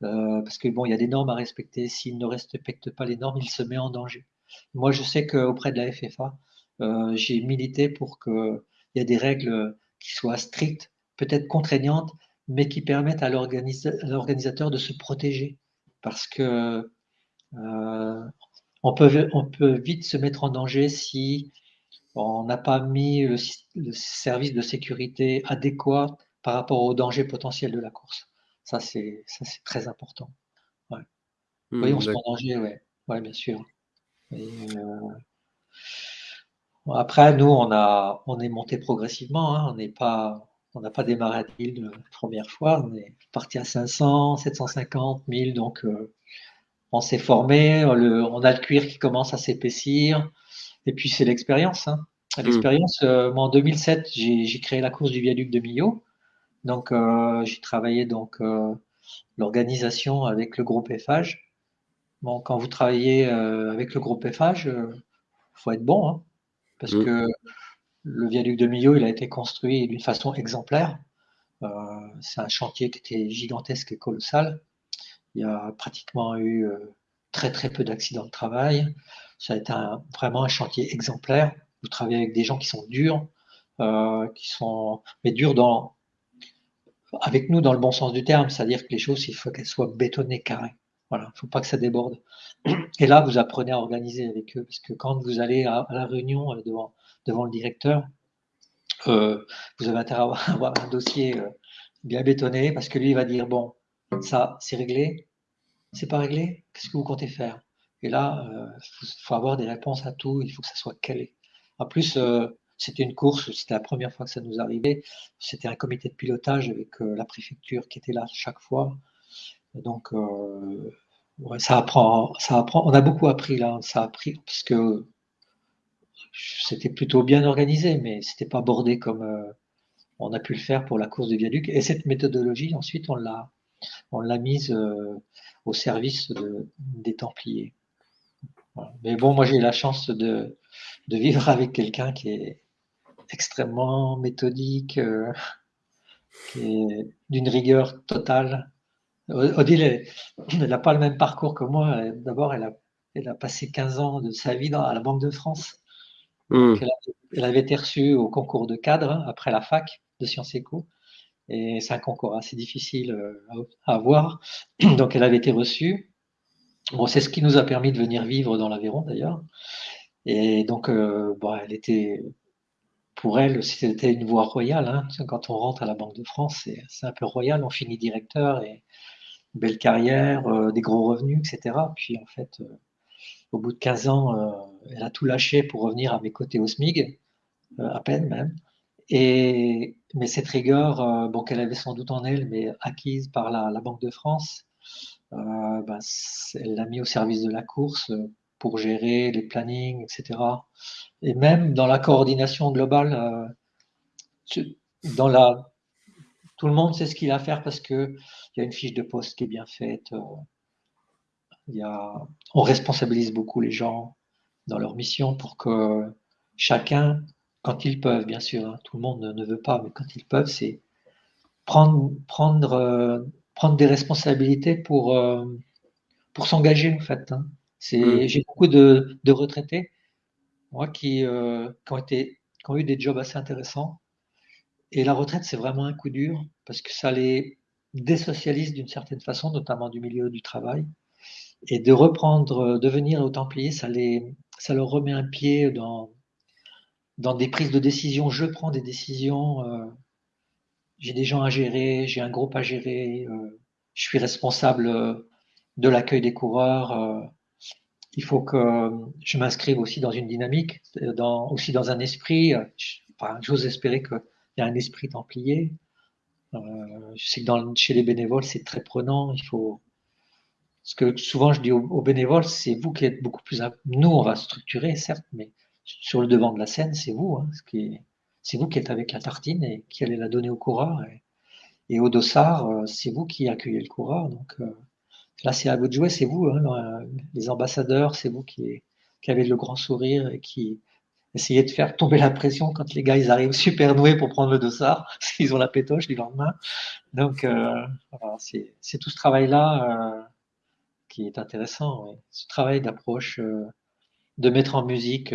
parce que bon, il y a des normes à respecter. S'il ne respecte pas les normes, il se met en danger. Moi, je sais qu'auprès de la FFA, euh, j'ai milité pour qu'il y ait des règles qui soient strictes, peut-être contraignantes, mais qui permettent à l'organisateur de se protéger. Parce que euh, on, peut, vite se mettre en danger si on n'a pas mis le, service de sécurité adéquat par rapport au danger potentiel de la course. Ça, c'est très important. Ouais. Hmm, oui, on se met en danger, oui, ouais, bien sûr. Euh, après, nous, on, a, on est monté progressivement. Hein. On n'est pas, on n'a pas démarré à 1000 la première fois. On est parti à 500, 750, 1000. Donc, euh, on s'est formé. on a le cuir qui commence à s'épaissir. Et puis, c'est l'expérience. Hein. Hmm. L'expérience, euh, moi, en 2007, j'ai créé la course du viaduc de Millau. Donc, j'ai travaillé donc l'organisation avec le groupe FH. Bon, quand vous travaillez euh, avec le groupe FH, il euh, faut être bon, hein, parce mm. que le viaduc de Millau, il a été construit d'une façon exemplaire. Euh, c'est un chantier qui était gigantesque et colossal. Il y a pratiquement eu très très peu d'accidents de travail. Ça a été vraiment un chantier exemplaire. Vous travaillez avec des gens qui sont durs, qui sont mais durs dans avec nous dans le bon sens du terme, c'est-à-dire que les choses, il faut qu'elles soient bétonnées carrées. Voilà, il ne faut pas que ça déborde. Et là, vous apprenez à organiser avec eux, parce que quand vous allez à, la réunion euh, devant, devant le directeur, euh, vous avez intérêt à avoir, un dossier euh, bien bétonné, parce que lui, il va dire, bon, ça, c'est réglé, c'est pas réglé, qu'est-ce que vous comptez faire? Et là, il faut, avoir des réponses à tout, il faut que ça soit calé. En plus, c'était une course, c'était la première fois que ça nous arrivait, c'était un comité de pilotage avec la préfecture qui était là chaque fois. Donc, euh, ça apprend, ça apprend. On a beaucoup appris là, ça a appris parce que c'était plutôt bien organisé, mais c'était pas bordé comme euh, on a pu le faire pour la course de viaduc. Et cette méthodologie, ensuite, on l'a, on l'a mise euh, au service des Templiers. Mais bon, moi j'ai eu la chance de vivre avec quelqu'un qui est extrêmement méthodique, qui est d'une rigueur totale. Odile, elle n'a pas le même parcours que moi. D'abord, elle a, elle a passé 15 ans de sa vie dans, à la Banque de France. Hmm. Elle, avait été reçue au concours de cadre hein, après la fac de Sciences Éco. Et c'est un concours assez difficile euh, à, avoir. Donc, elle avait été reçue. Bon, c'est ce qui nous a permis de venir vivre dans l'Aveyron d'ailleurs. Et donc, euh, bon, elle était, pour elle, c'était une voie royale. Hein. Quand on rentre à la Banque de France, c'est un peu royal. On finit directeur et belle carrière, euh, des gros revenus, etc. Puis en fait, euh, au bout de 15 ans, euh, elle a tout lâché pour revenir à mes côtés au SMIG, à peine même. Et, mais cette rigueur, bon, qu'elle avait sans doute en elle, mais acquise par la, Banque de France, bah, elle l'a mis au service de la course pour gérer les plannings, etc. Et même dans la coordination globale, dans la tout le monde sait ce qu'il a à faire parce qu'il y a une fiche de poste qui est bien faite. Euh, y on responsabilise beaucoup les gens dans leur mission pour que chacun, quand ils peuvent, bien sûr, hein, tout le monde ne veut pas, mais quand ils peuvent, c'est prendre, prendre, euh, prendre des responsabilités pour, euh, pour s'engager, en fait. Hein. Mm. J'ai beaucoup de, retraités, moi, qui, qui, ont été, qui ont eu des jobs assez intéressants et la retraite, c'est vraiment un coup dur parce que ça les désocialise d'une certaine façon, notamment du milieu du travail. Et de reprendre, devenir au Templier, ça, les, ça leur remet un pied dans, dans des prises de décision. Je prends des décisions, euh, j'ai des gens à gérer, j'ai un groupe à gérer, euh, je suis responsable euh, de l'accueil des coureurs. Il faut que je m'inscrive aussi dans une dynamique, dans, aussi dans un esprit. J'ose espérer que il y a un esprit templier. Euh, je sais que chez les bénévoles, c'est très prenant. Il faut. Ce que souvent je dis aux, bénévoles, c'est vous qui êtes beaucoup plus. Nous, on va structurer, certes, mais sur le devant de la scène, c'est vous. Hein, c'est vous qui êtes avec la tartine et qui allez la donner au coureur. Et, au dossard, euh, c'est vous qui accueillez le coureur. Donc euh, là, c'est à vous de jouer, c'est vous, hein, les ambassadeurs, c'est vous qui, avez le grand sourire et qui, essayer de faire tomber la pression quand les gars ils arrivent super doués pour prendre le dossard, s'ils ont la pétoche du lendemain. Donc euh, c'est tout ce travail-là euh, qui est intéressant. Ce travail d'approche, euh, de mettre en musique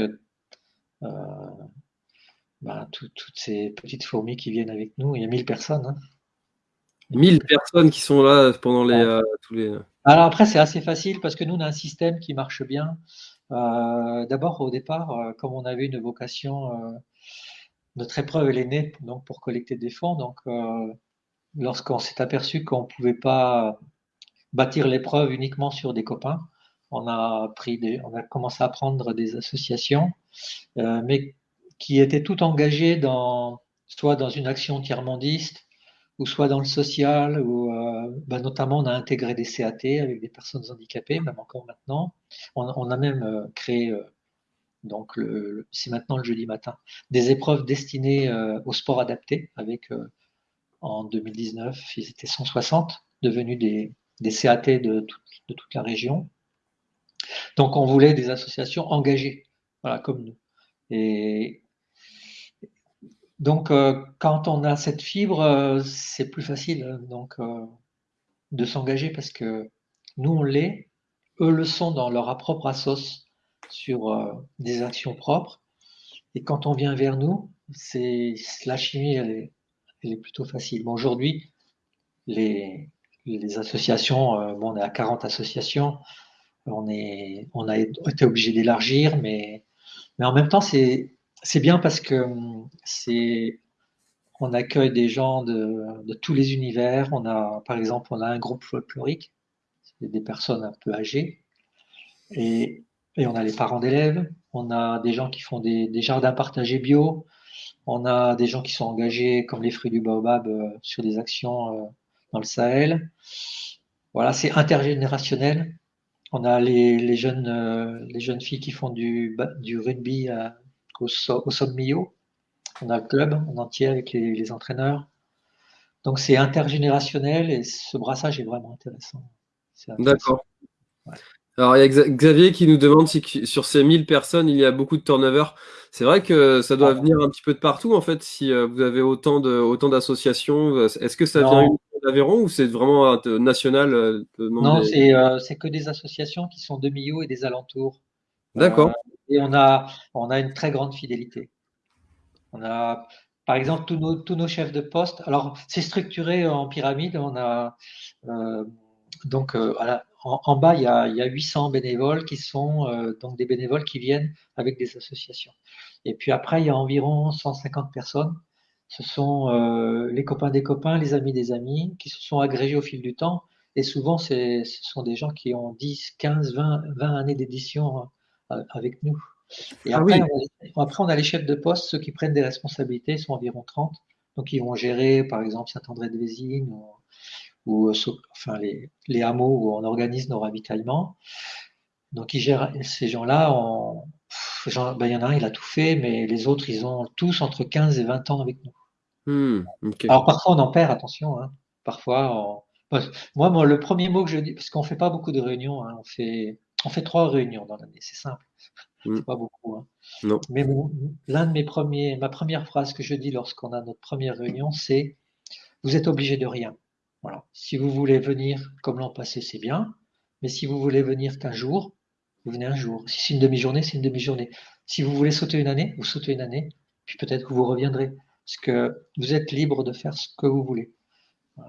ben, toutes ces petites fourmis qui viennent avec nous. Il y a 1000 personnes. Hein. 1000 personnes qui sont là pendant les, tous les. Alors après, c'est assez facile parce que nous, on a un système qui marche bien. D'abord, au départ, comme on avait une vocation notre épreuve, elle est née donc, pour collecter des fonds. Donc, euh, lorsqu'on s'est aperçu qu'on ne pouvait pas bâtir l'épreuve uniquement sur des copains, on a, pris des, on a commencé à prendre des associations, euh, mais qui étaient toutes engagées dans, soit dans une action tiers-mondiste, ou soit dans le social, ou euh, bah, notamment on a intégré des CAT avec des personnes handicapées, même encore maintenant. On, on a même créé donc c'est maintenant le jeudi matin, des épreuves destinées euh, au sport adapté, avec euh, en 2019, ils étaient 160, devenus des, CAT de, toute la région. Donc on voulait des associations engagées, voilà, comme nous. Et donc euh, quand on a cette fibre, c'est plus facile hein, donc, de s'engager parce que nous on l'est, eux le sont dans leur propre assos sur euh, des actions propres. Et quand on vient vers nous, c'est la chimie, elle est, elle est plutôt facile. Bon, Aujourd'hui, les, les, associations, euh, bon, on est à 40 associations, on, est, on a été obligé d'élargir, mais, mais en même temps, c'est bien parce que c'est on accueille des gens de, tous les univers. On a, par exemple, on a un groupe folklorique, c'est des personnes un peu âgées, et on a les parents d'élèves, on a des gens qui font des, jardins partagés bio, on a des gens qui sont engagés comme les fruits du baobab euh, sur des actions euh, dans le Sahel. Voilà, c'est intergénérationnel. On a les, jeunes, euh, jeunes filles qui font du rugby au, au Sommillo. On a le club en entier avec les, entraîneurs. Donc c'est intergénérationnel et ce brassage est vraiment intéressant. D'accord. Alors, il y a Xavier qui nous demande si sur ces 1000 personnes, il y a beaucoup de turnover. C'est vrai que ça doit ah. venir un petit peu de partout, en fait, si euh, vous avez autant de autant d'associations. Euh, est-ce que ça vient d'Aveyron ou c'est vraiment national euh, Non, c'est que des associations qui sont de Millau et des alentours. D'accord. Et on a, on a une très grande fidélité. On a, par exemple, tous nos, tous nos chefs de poste. Alors, c'est structuré en pyramide. On a donc voilà en, bas, il y, a, 800 bénévoles qui sont euh, donc des bénévoles qui viennent avec des associations. Et puis après, il y a environ 150 personnes. Ce sont euh, les copains des copains, les amis des amis, qui se sont agrégés au fil du temps. Et souvent, ce sont des gens qui ont 10, 15, 20, 20 années d'édition euh, avec nous. Et ah après, on a, après, on a les chefs de poste, ceux qui prennent des responsabilités, sont environ 30. Donc, ils vont gérer, par exemple, Saint-André-de-Vésine, ou euh, enfin les, les, hameaux où on organise nos ravitaillements. Donc ils gèrent ces gens-là. Ben, il y en a un, il a tout fait, mais les autres, ils ont tous entre 15 et 20 ans avec nous. Hmm, Alors parfois on en perd, attention. Hein. Parfois, moi, moi, le premier mot que je dis, parce qu'on fait pas beaucoup de réunions, hein, on fait on fait trois réunions dans l'année, c'est simple. Hmm. C'est pas beaucoup. Hein. Non. Mais l'un de mes premiers, ma première phrase que je dis lorsqu'on a notre première réunion, c'est vous êtes obligé de rien. Voilà. Si vous voulez venir comme l'an passé, c'est bien. Mais si vous voulez venir qu'un jour, vous venez un jour. Si c'est une demi-journée, c'est une demi-journée. Si vous voulez sauter une année, vous sautez une année. Puis peut-être que vous reviendrez. Parce que vous êtes libre de faire ce que vous voulez.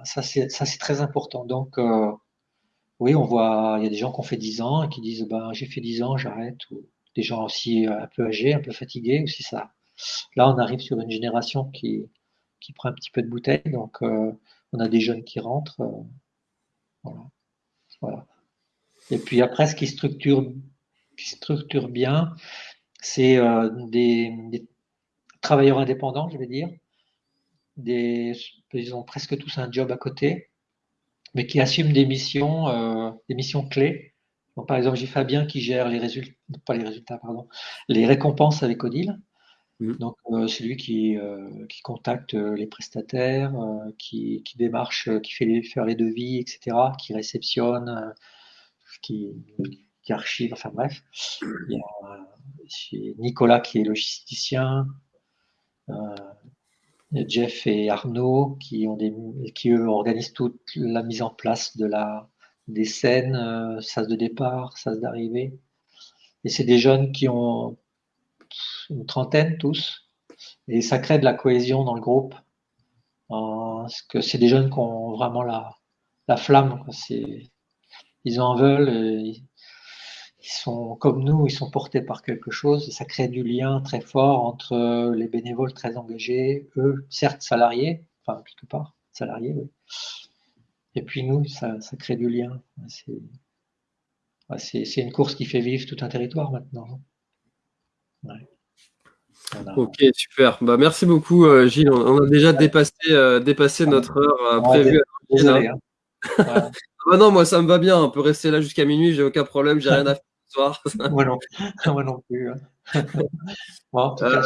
ça, c'est, ça, c'est très important. Donc, euh, oui, on voit, il y a des gens qui ont fait 10 ans et qui disent, ben, j'ai fait 10 ans, j'arrête. Ou des gens aussi euh, un peu âgés, un peu fatigués aussi ça. Là, on arrive sur une génération qui, prend un petit peu de bouteille. Donc, euh, on a des jeunes qui rentrent. Euh, voilà. Et puis après, ce qui structure, qui structure bien, c'est des, travailleurs indépendants, je vais dire. Ils ont presque tous un job à côté, mais qui assument des missions, euh, des missions clés. par exemple, j'ai Fabien qui gère les résultats, pas les résultats, pardon, les récompenses avec Odile. Mmh. Donc, euh, c'est lui qui, euh, qui contacte les prestataires, qui, qui, démarche, qui fait les, faire les devis, etc., qui réceptionne, qui, qui archive, enfin bref. Il y a Nicolas qui est logisticien, Jeff et Arnaud qui, eux organisent toute la mise en place de la, des scènes, sas de départ, sas d'arrivée. Et c'est des jeunes qui ont une trentaine tous. Et ça crée de la cohésion dans le groupe. parce que c'est des jeunes qui ont vraiment la, la flamme. Ils en veulent. Ils, sont comme nous, ils sont portés par quelque chose. Et ça crée du lien très fort entre les bénévoles très engagés, eux, certes salariés, enfin quelque part, salariés, oui. Et puis nous, ça, ça crée du lien. C'est une course qui fait vivre tout un territoire maintenant. Ok, super. Bah, merci beaucoup, euh, Gilles. On, a déjà dépassé, euh, dépassé notre heure euh, prévue. Désolé, hein. ah non, moi ça me va bien. On peut rester là jusqu'à minuit, j'ai aucun problème, j'ai rien à faire ce soir. moi, non. moi non plus. Hein. en tout cas,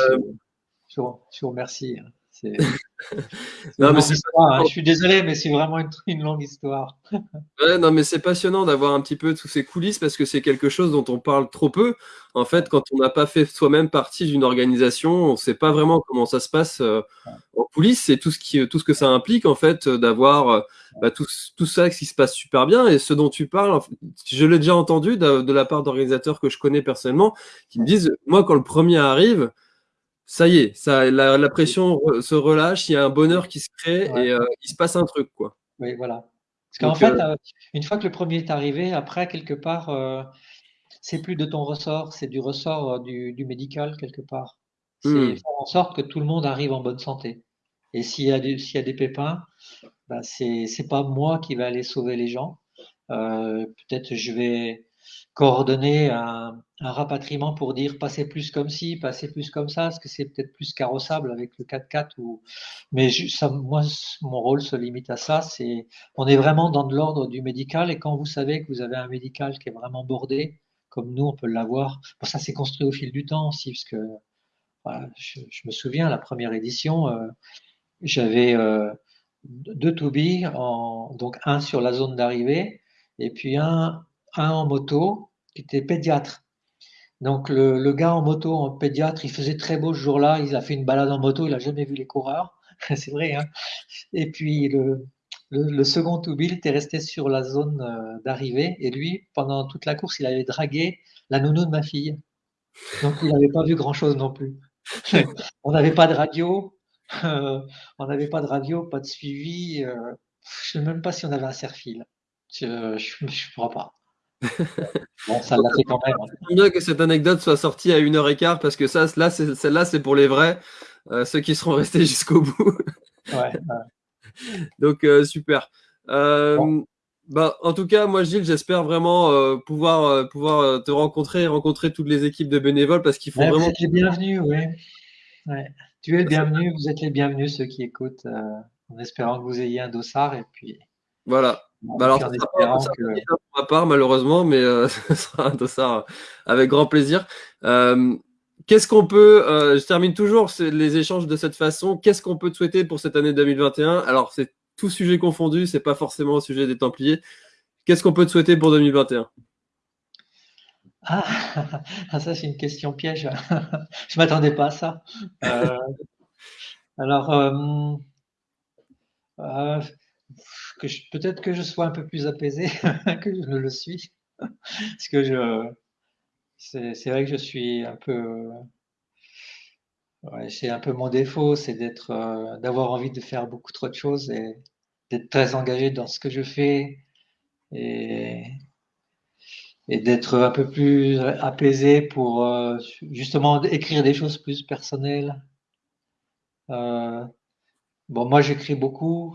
je, vous remercie. Non, mais hein. Je suis désolé, mais c'est vraiment une, longue histoire. ouais, non, mais c'est passionnant d'avoir un petit peu tous ces coulisses parce que c'est quelque chose dont on parle trop peu. En fait, quand on n'a pas fait soi-même partie d'une organisation, on ne sait pas vraiment comment ça se passe euh, en coulisses. C'est tout ce qui, tout ce que ça implique en fait d'avoir euh, bah, tout, tout, ça qui se passe super bien. Et ce dont tu parles, je l'ai déjà entendu de, de la part d'organisateurs que je connais personnellement, qui me disent, moi, quand le premier arrive ça y est, ça, la, pression se relâche, il y a un bonheur qui se crée et euh, il se passe un truc. quoi. Oui, voilà. Parce qu'en fait, euh, euh, une fois que le premier est arrivé, après, quelque part, c'est plus de ton ressort, c'est du ressort du, médical, quelque part. C'est hmm. faire en sorte que tout le monde arrive en bonne santé. Et s'il y, a des, y a des pépins, bah, c'est pas moi qui vais aller sauver les gens. Peut-être je vais coordonner un, rapatriement pour dire passez plus comme ci, passez plus comme ça, parce que c'est peut-être plus carrossable avec le 4x4 ou mais moi mon rôle se limite à ça, on est vraiment dans de l'ordre du médical et quand vous savez que vous avez un médical qui est vraiment bordé comme nous on peut l'avoir, ça s'est construit au fil du temps aussi parce que je, me souviens la première édition euh, j'avais euh, deux to en, donc un sur la zone d'arrivée et puis un en moto qui était pédiatre. Donc le, gars en moto, en pédiatre, il faisait très beau ce jour-là, il a fait une balade en moto, il n'a jamais vu les coureurs, c'est vrai. Hein et puis le, le, second Toubil était resté sur la zone euh, d'arrivée et lui, pendant toute la course, il avait dragué la nounou de ma fille. Donc il n'avait pas vu grand-chose non plus. on n'avait pas de radio, euh, on n'avait pas de radio, pas de suivi. Euh, je ne sais même pas si on avait un serre-fil. Je ne crois pas bon, ça l'a fait quand même. Hein. bien que cette anecdote soit sortie à une heure et quart parce que ça, là, celle-là, c'est pour les vrais, euh, ceux qui seront restés jusqu'au bout. ouais, Donc, euh, super. Euh, bah, en tout cas, moi, Gilles, j'espère vraiment pouvoir, pouvoir te rencontrer et rencontrer toutes les équipes de bénévoles parce qu'il faut vraiment. Vous êtes les bienvenus, oui. Ouais. Tu es le bienvenu, vous êtes les bienvenus, ceux qui écoutent, en espérant que vous ayez un dossard et puis. Voilà. Bah alors, ça sera pas, pour ma part, malheureusement, mais euh, ce sera un dossard avec grand plaisir. Euh, Qu'est-ce qu'on peut, euh, je termine toujours les échanges de cette façon, qu'est-ce qu'on peut te souhaiter pour cette année 2021 Alors, c'est tout sujet confondu, c'est pas forcément le sujet des Templiers. Qu'est-ce qu'on peut te souhaiter pour 2021 ah, ça c'est une question piège. je m'attendais pas à ça. Euh, alors, peut-être que je sois un peu plus apaisé que je ne le suis. Parce que c'est vrai que je suis un peu, c'est un peu mon défaut, c'est d'être, euh, d'avoir envie de faire beaucoup trop de choses et d'être très engagé dans ce que je fais et, et d'être un peu plus apaisé pour euh, justement écrire des choses plus personnelles. Euh, Bon, moi, j'écris beaucoup.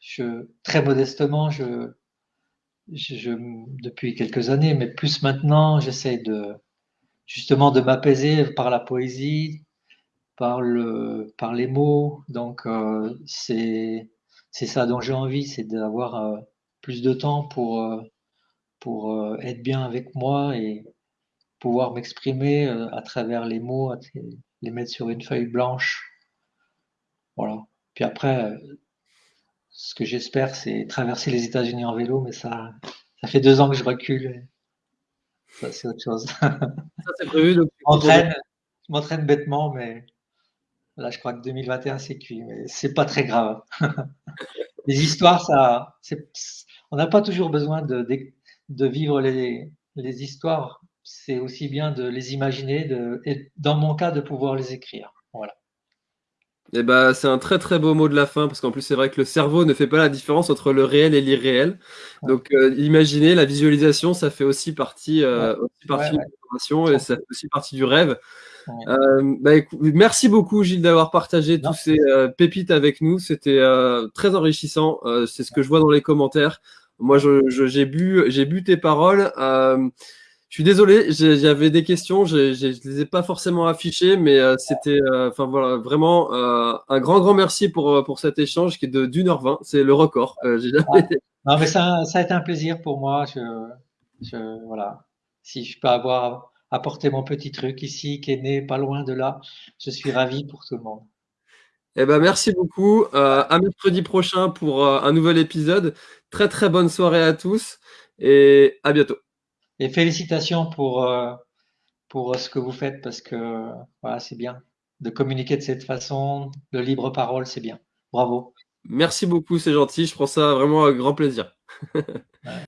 Je, très modestement, je, je, depuis quelques années, mais plus maintenant, j'essaie de justement de m'apaiser par la poésie, par le, par les mots. Donc, euh, c'est ça dont j'ai envie, c'est d'avoir euh, plus de temps pour euh, pour être bien avec moi et pouvoir m'exprimer à travers les mots, les mettre sur une feuille blanche. Voilà. Puis après, euh, ce que j'espère, c'est traverser les États-Unis en vélo, mais ça, ça fait deux ans que je recule. Ça, c'est autre chose. Ça, c'est prévu. je m'entraîne bêtement, mais là, je crois que 2021, c'est cuit. Mais c'est pas très grave. les histoires, ça, on n'a pas toujours besoin de, de, vivre les, les histoires. c'est aussi bien de les imaginer de, et dans mon cas de pouvoir les écrire. Et eh bah, c'est un très très beau mot de la fin parce qu'en plus c'est vrai que le cerveau ne fait pas la différence entre le réel et l'irréel. Donc euh, imaginer la visualisation, ça fait aussi partie, euh, aussi partie de l'information et ça fait aussi partie du rêve. Euh, bah, merci beaucoup Gilles d'avoir partagé tous ces euh, pépites avec nous. C'était euh, très enrichissant. c'est ce que je vois dans les commentaires. Moi, j'ai je, bu, j'ai bu tes paroles. Je suis désolé, j'avais des questions, je ne les ai pas forcément affichées, mais c'était, enfin voilà, vraiment un grand, grand merci pour, pour cet échange qui est de d'une heure vingt. C'est le record. Non, mais ça, ça, a été un plaisir pour moi. Je, je, voilà, si je peux avoir apporter mon petit truc ici qui est né pas loin de là. Je suis ravi pour tout le monde. Eh ben, merci beaucoup. Euh, à mercredi prochain pour euh, un nouvel épisode. Très très bonne soirée à tous et à bientôt. Et félicitations pour, euh, pour ce que vous faites parce que voilà, c'est bien de communiquer de cette façon, de libre parole, c'est bien. Bravo. Merci beaucoup, c'est gentil. Je prends ça vraiment avec grand plaisir.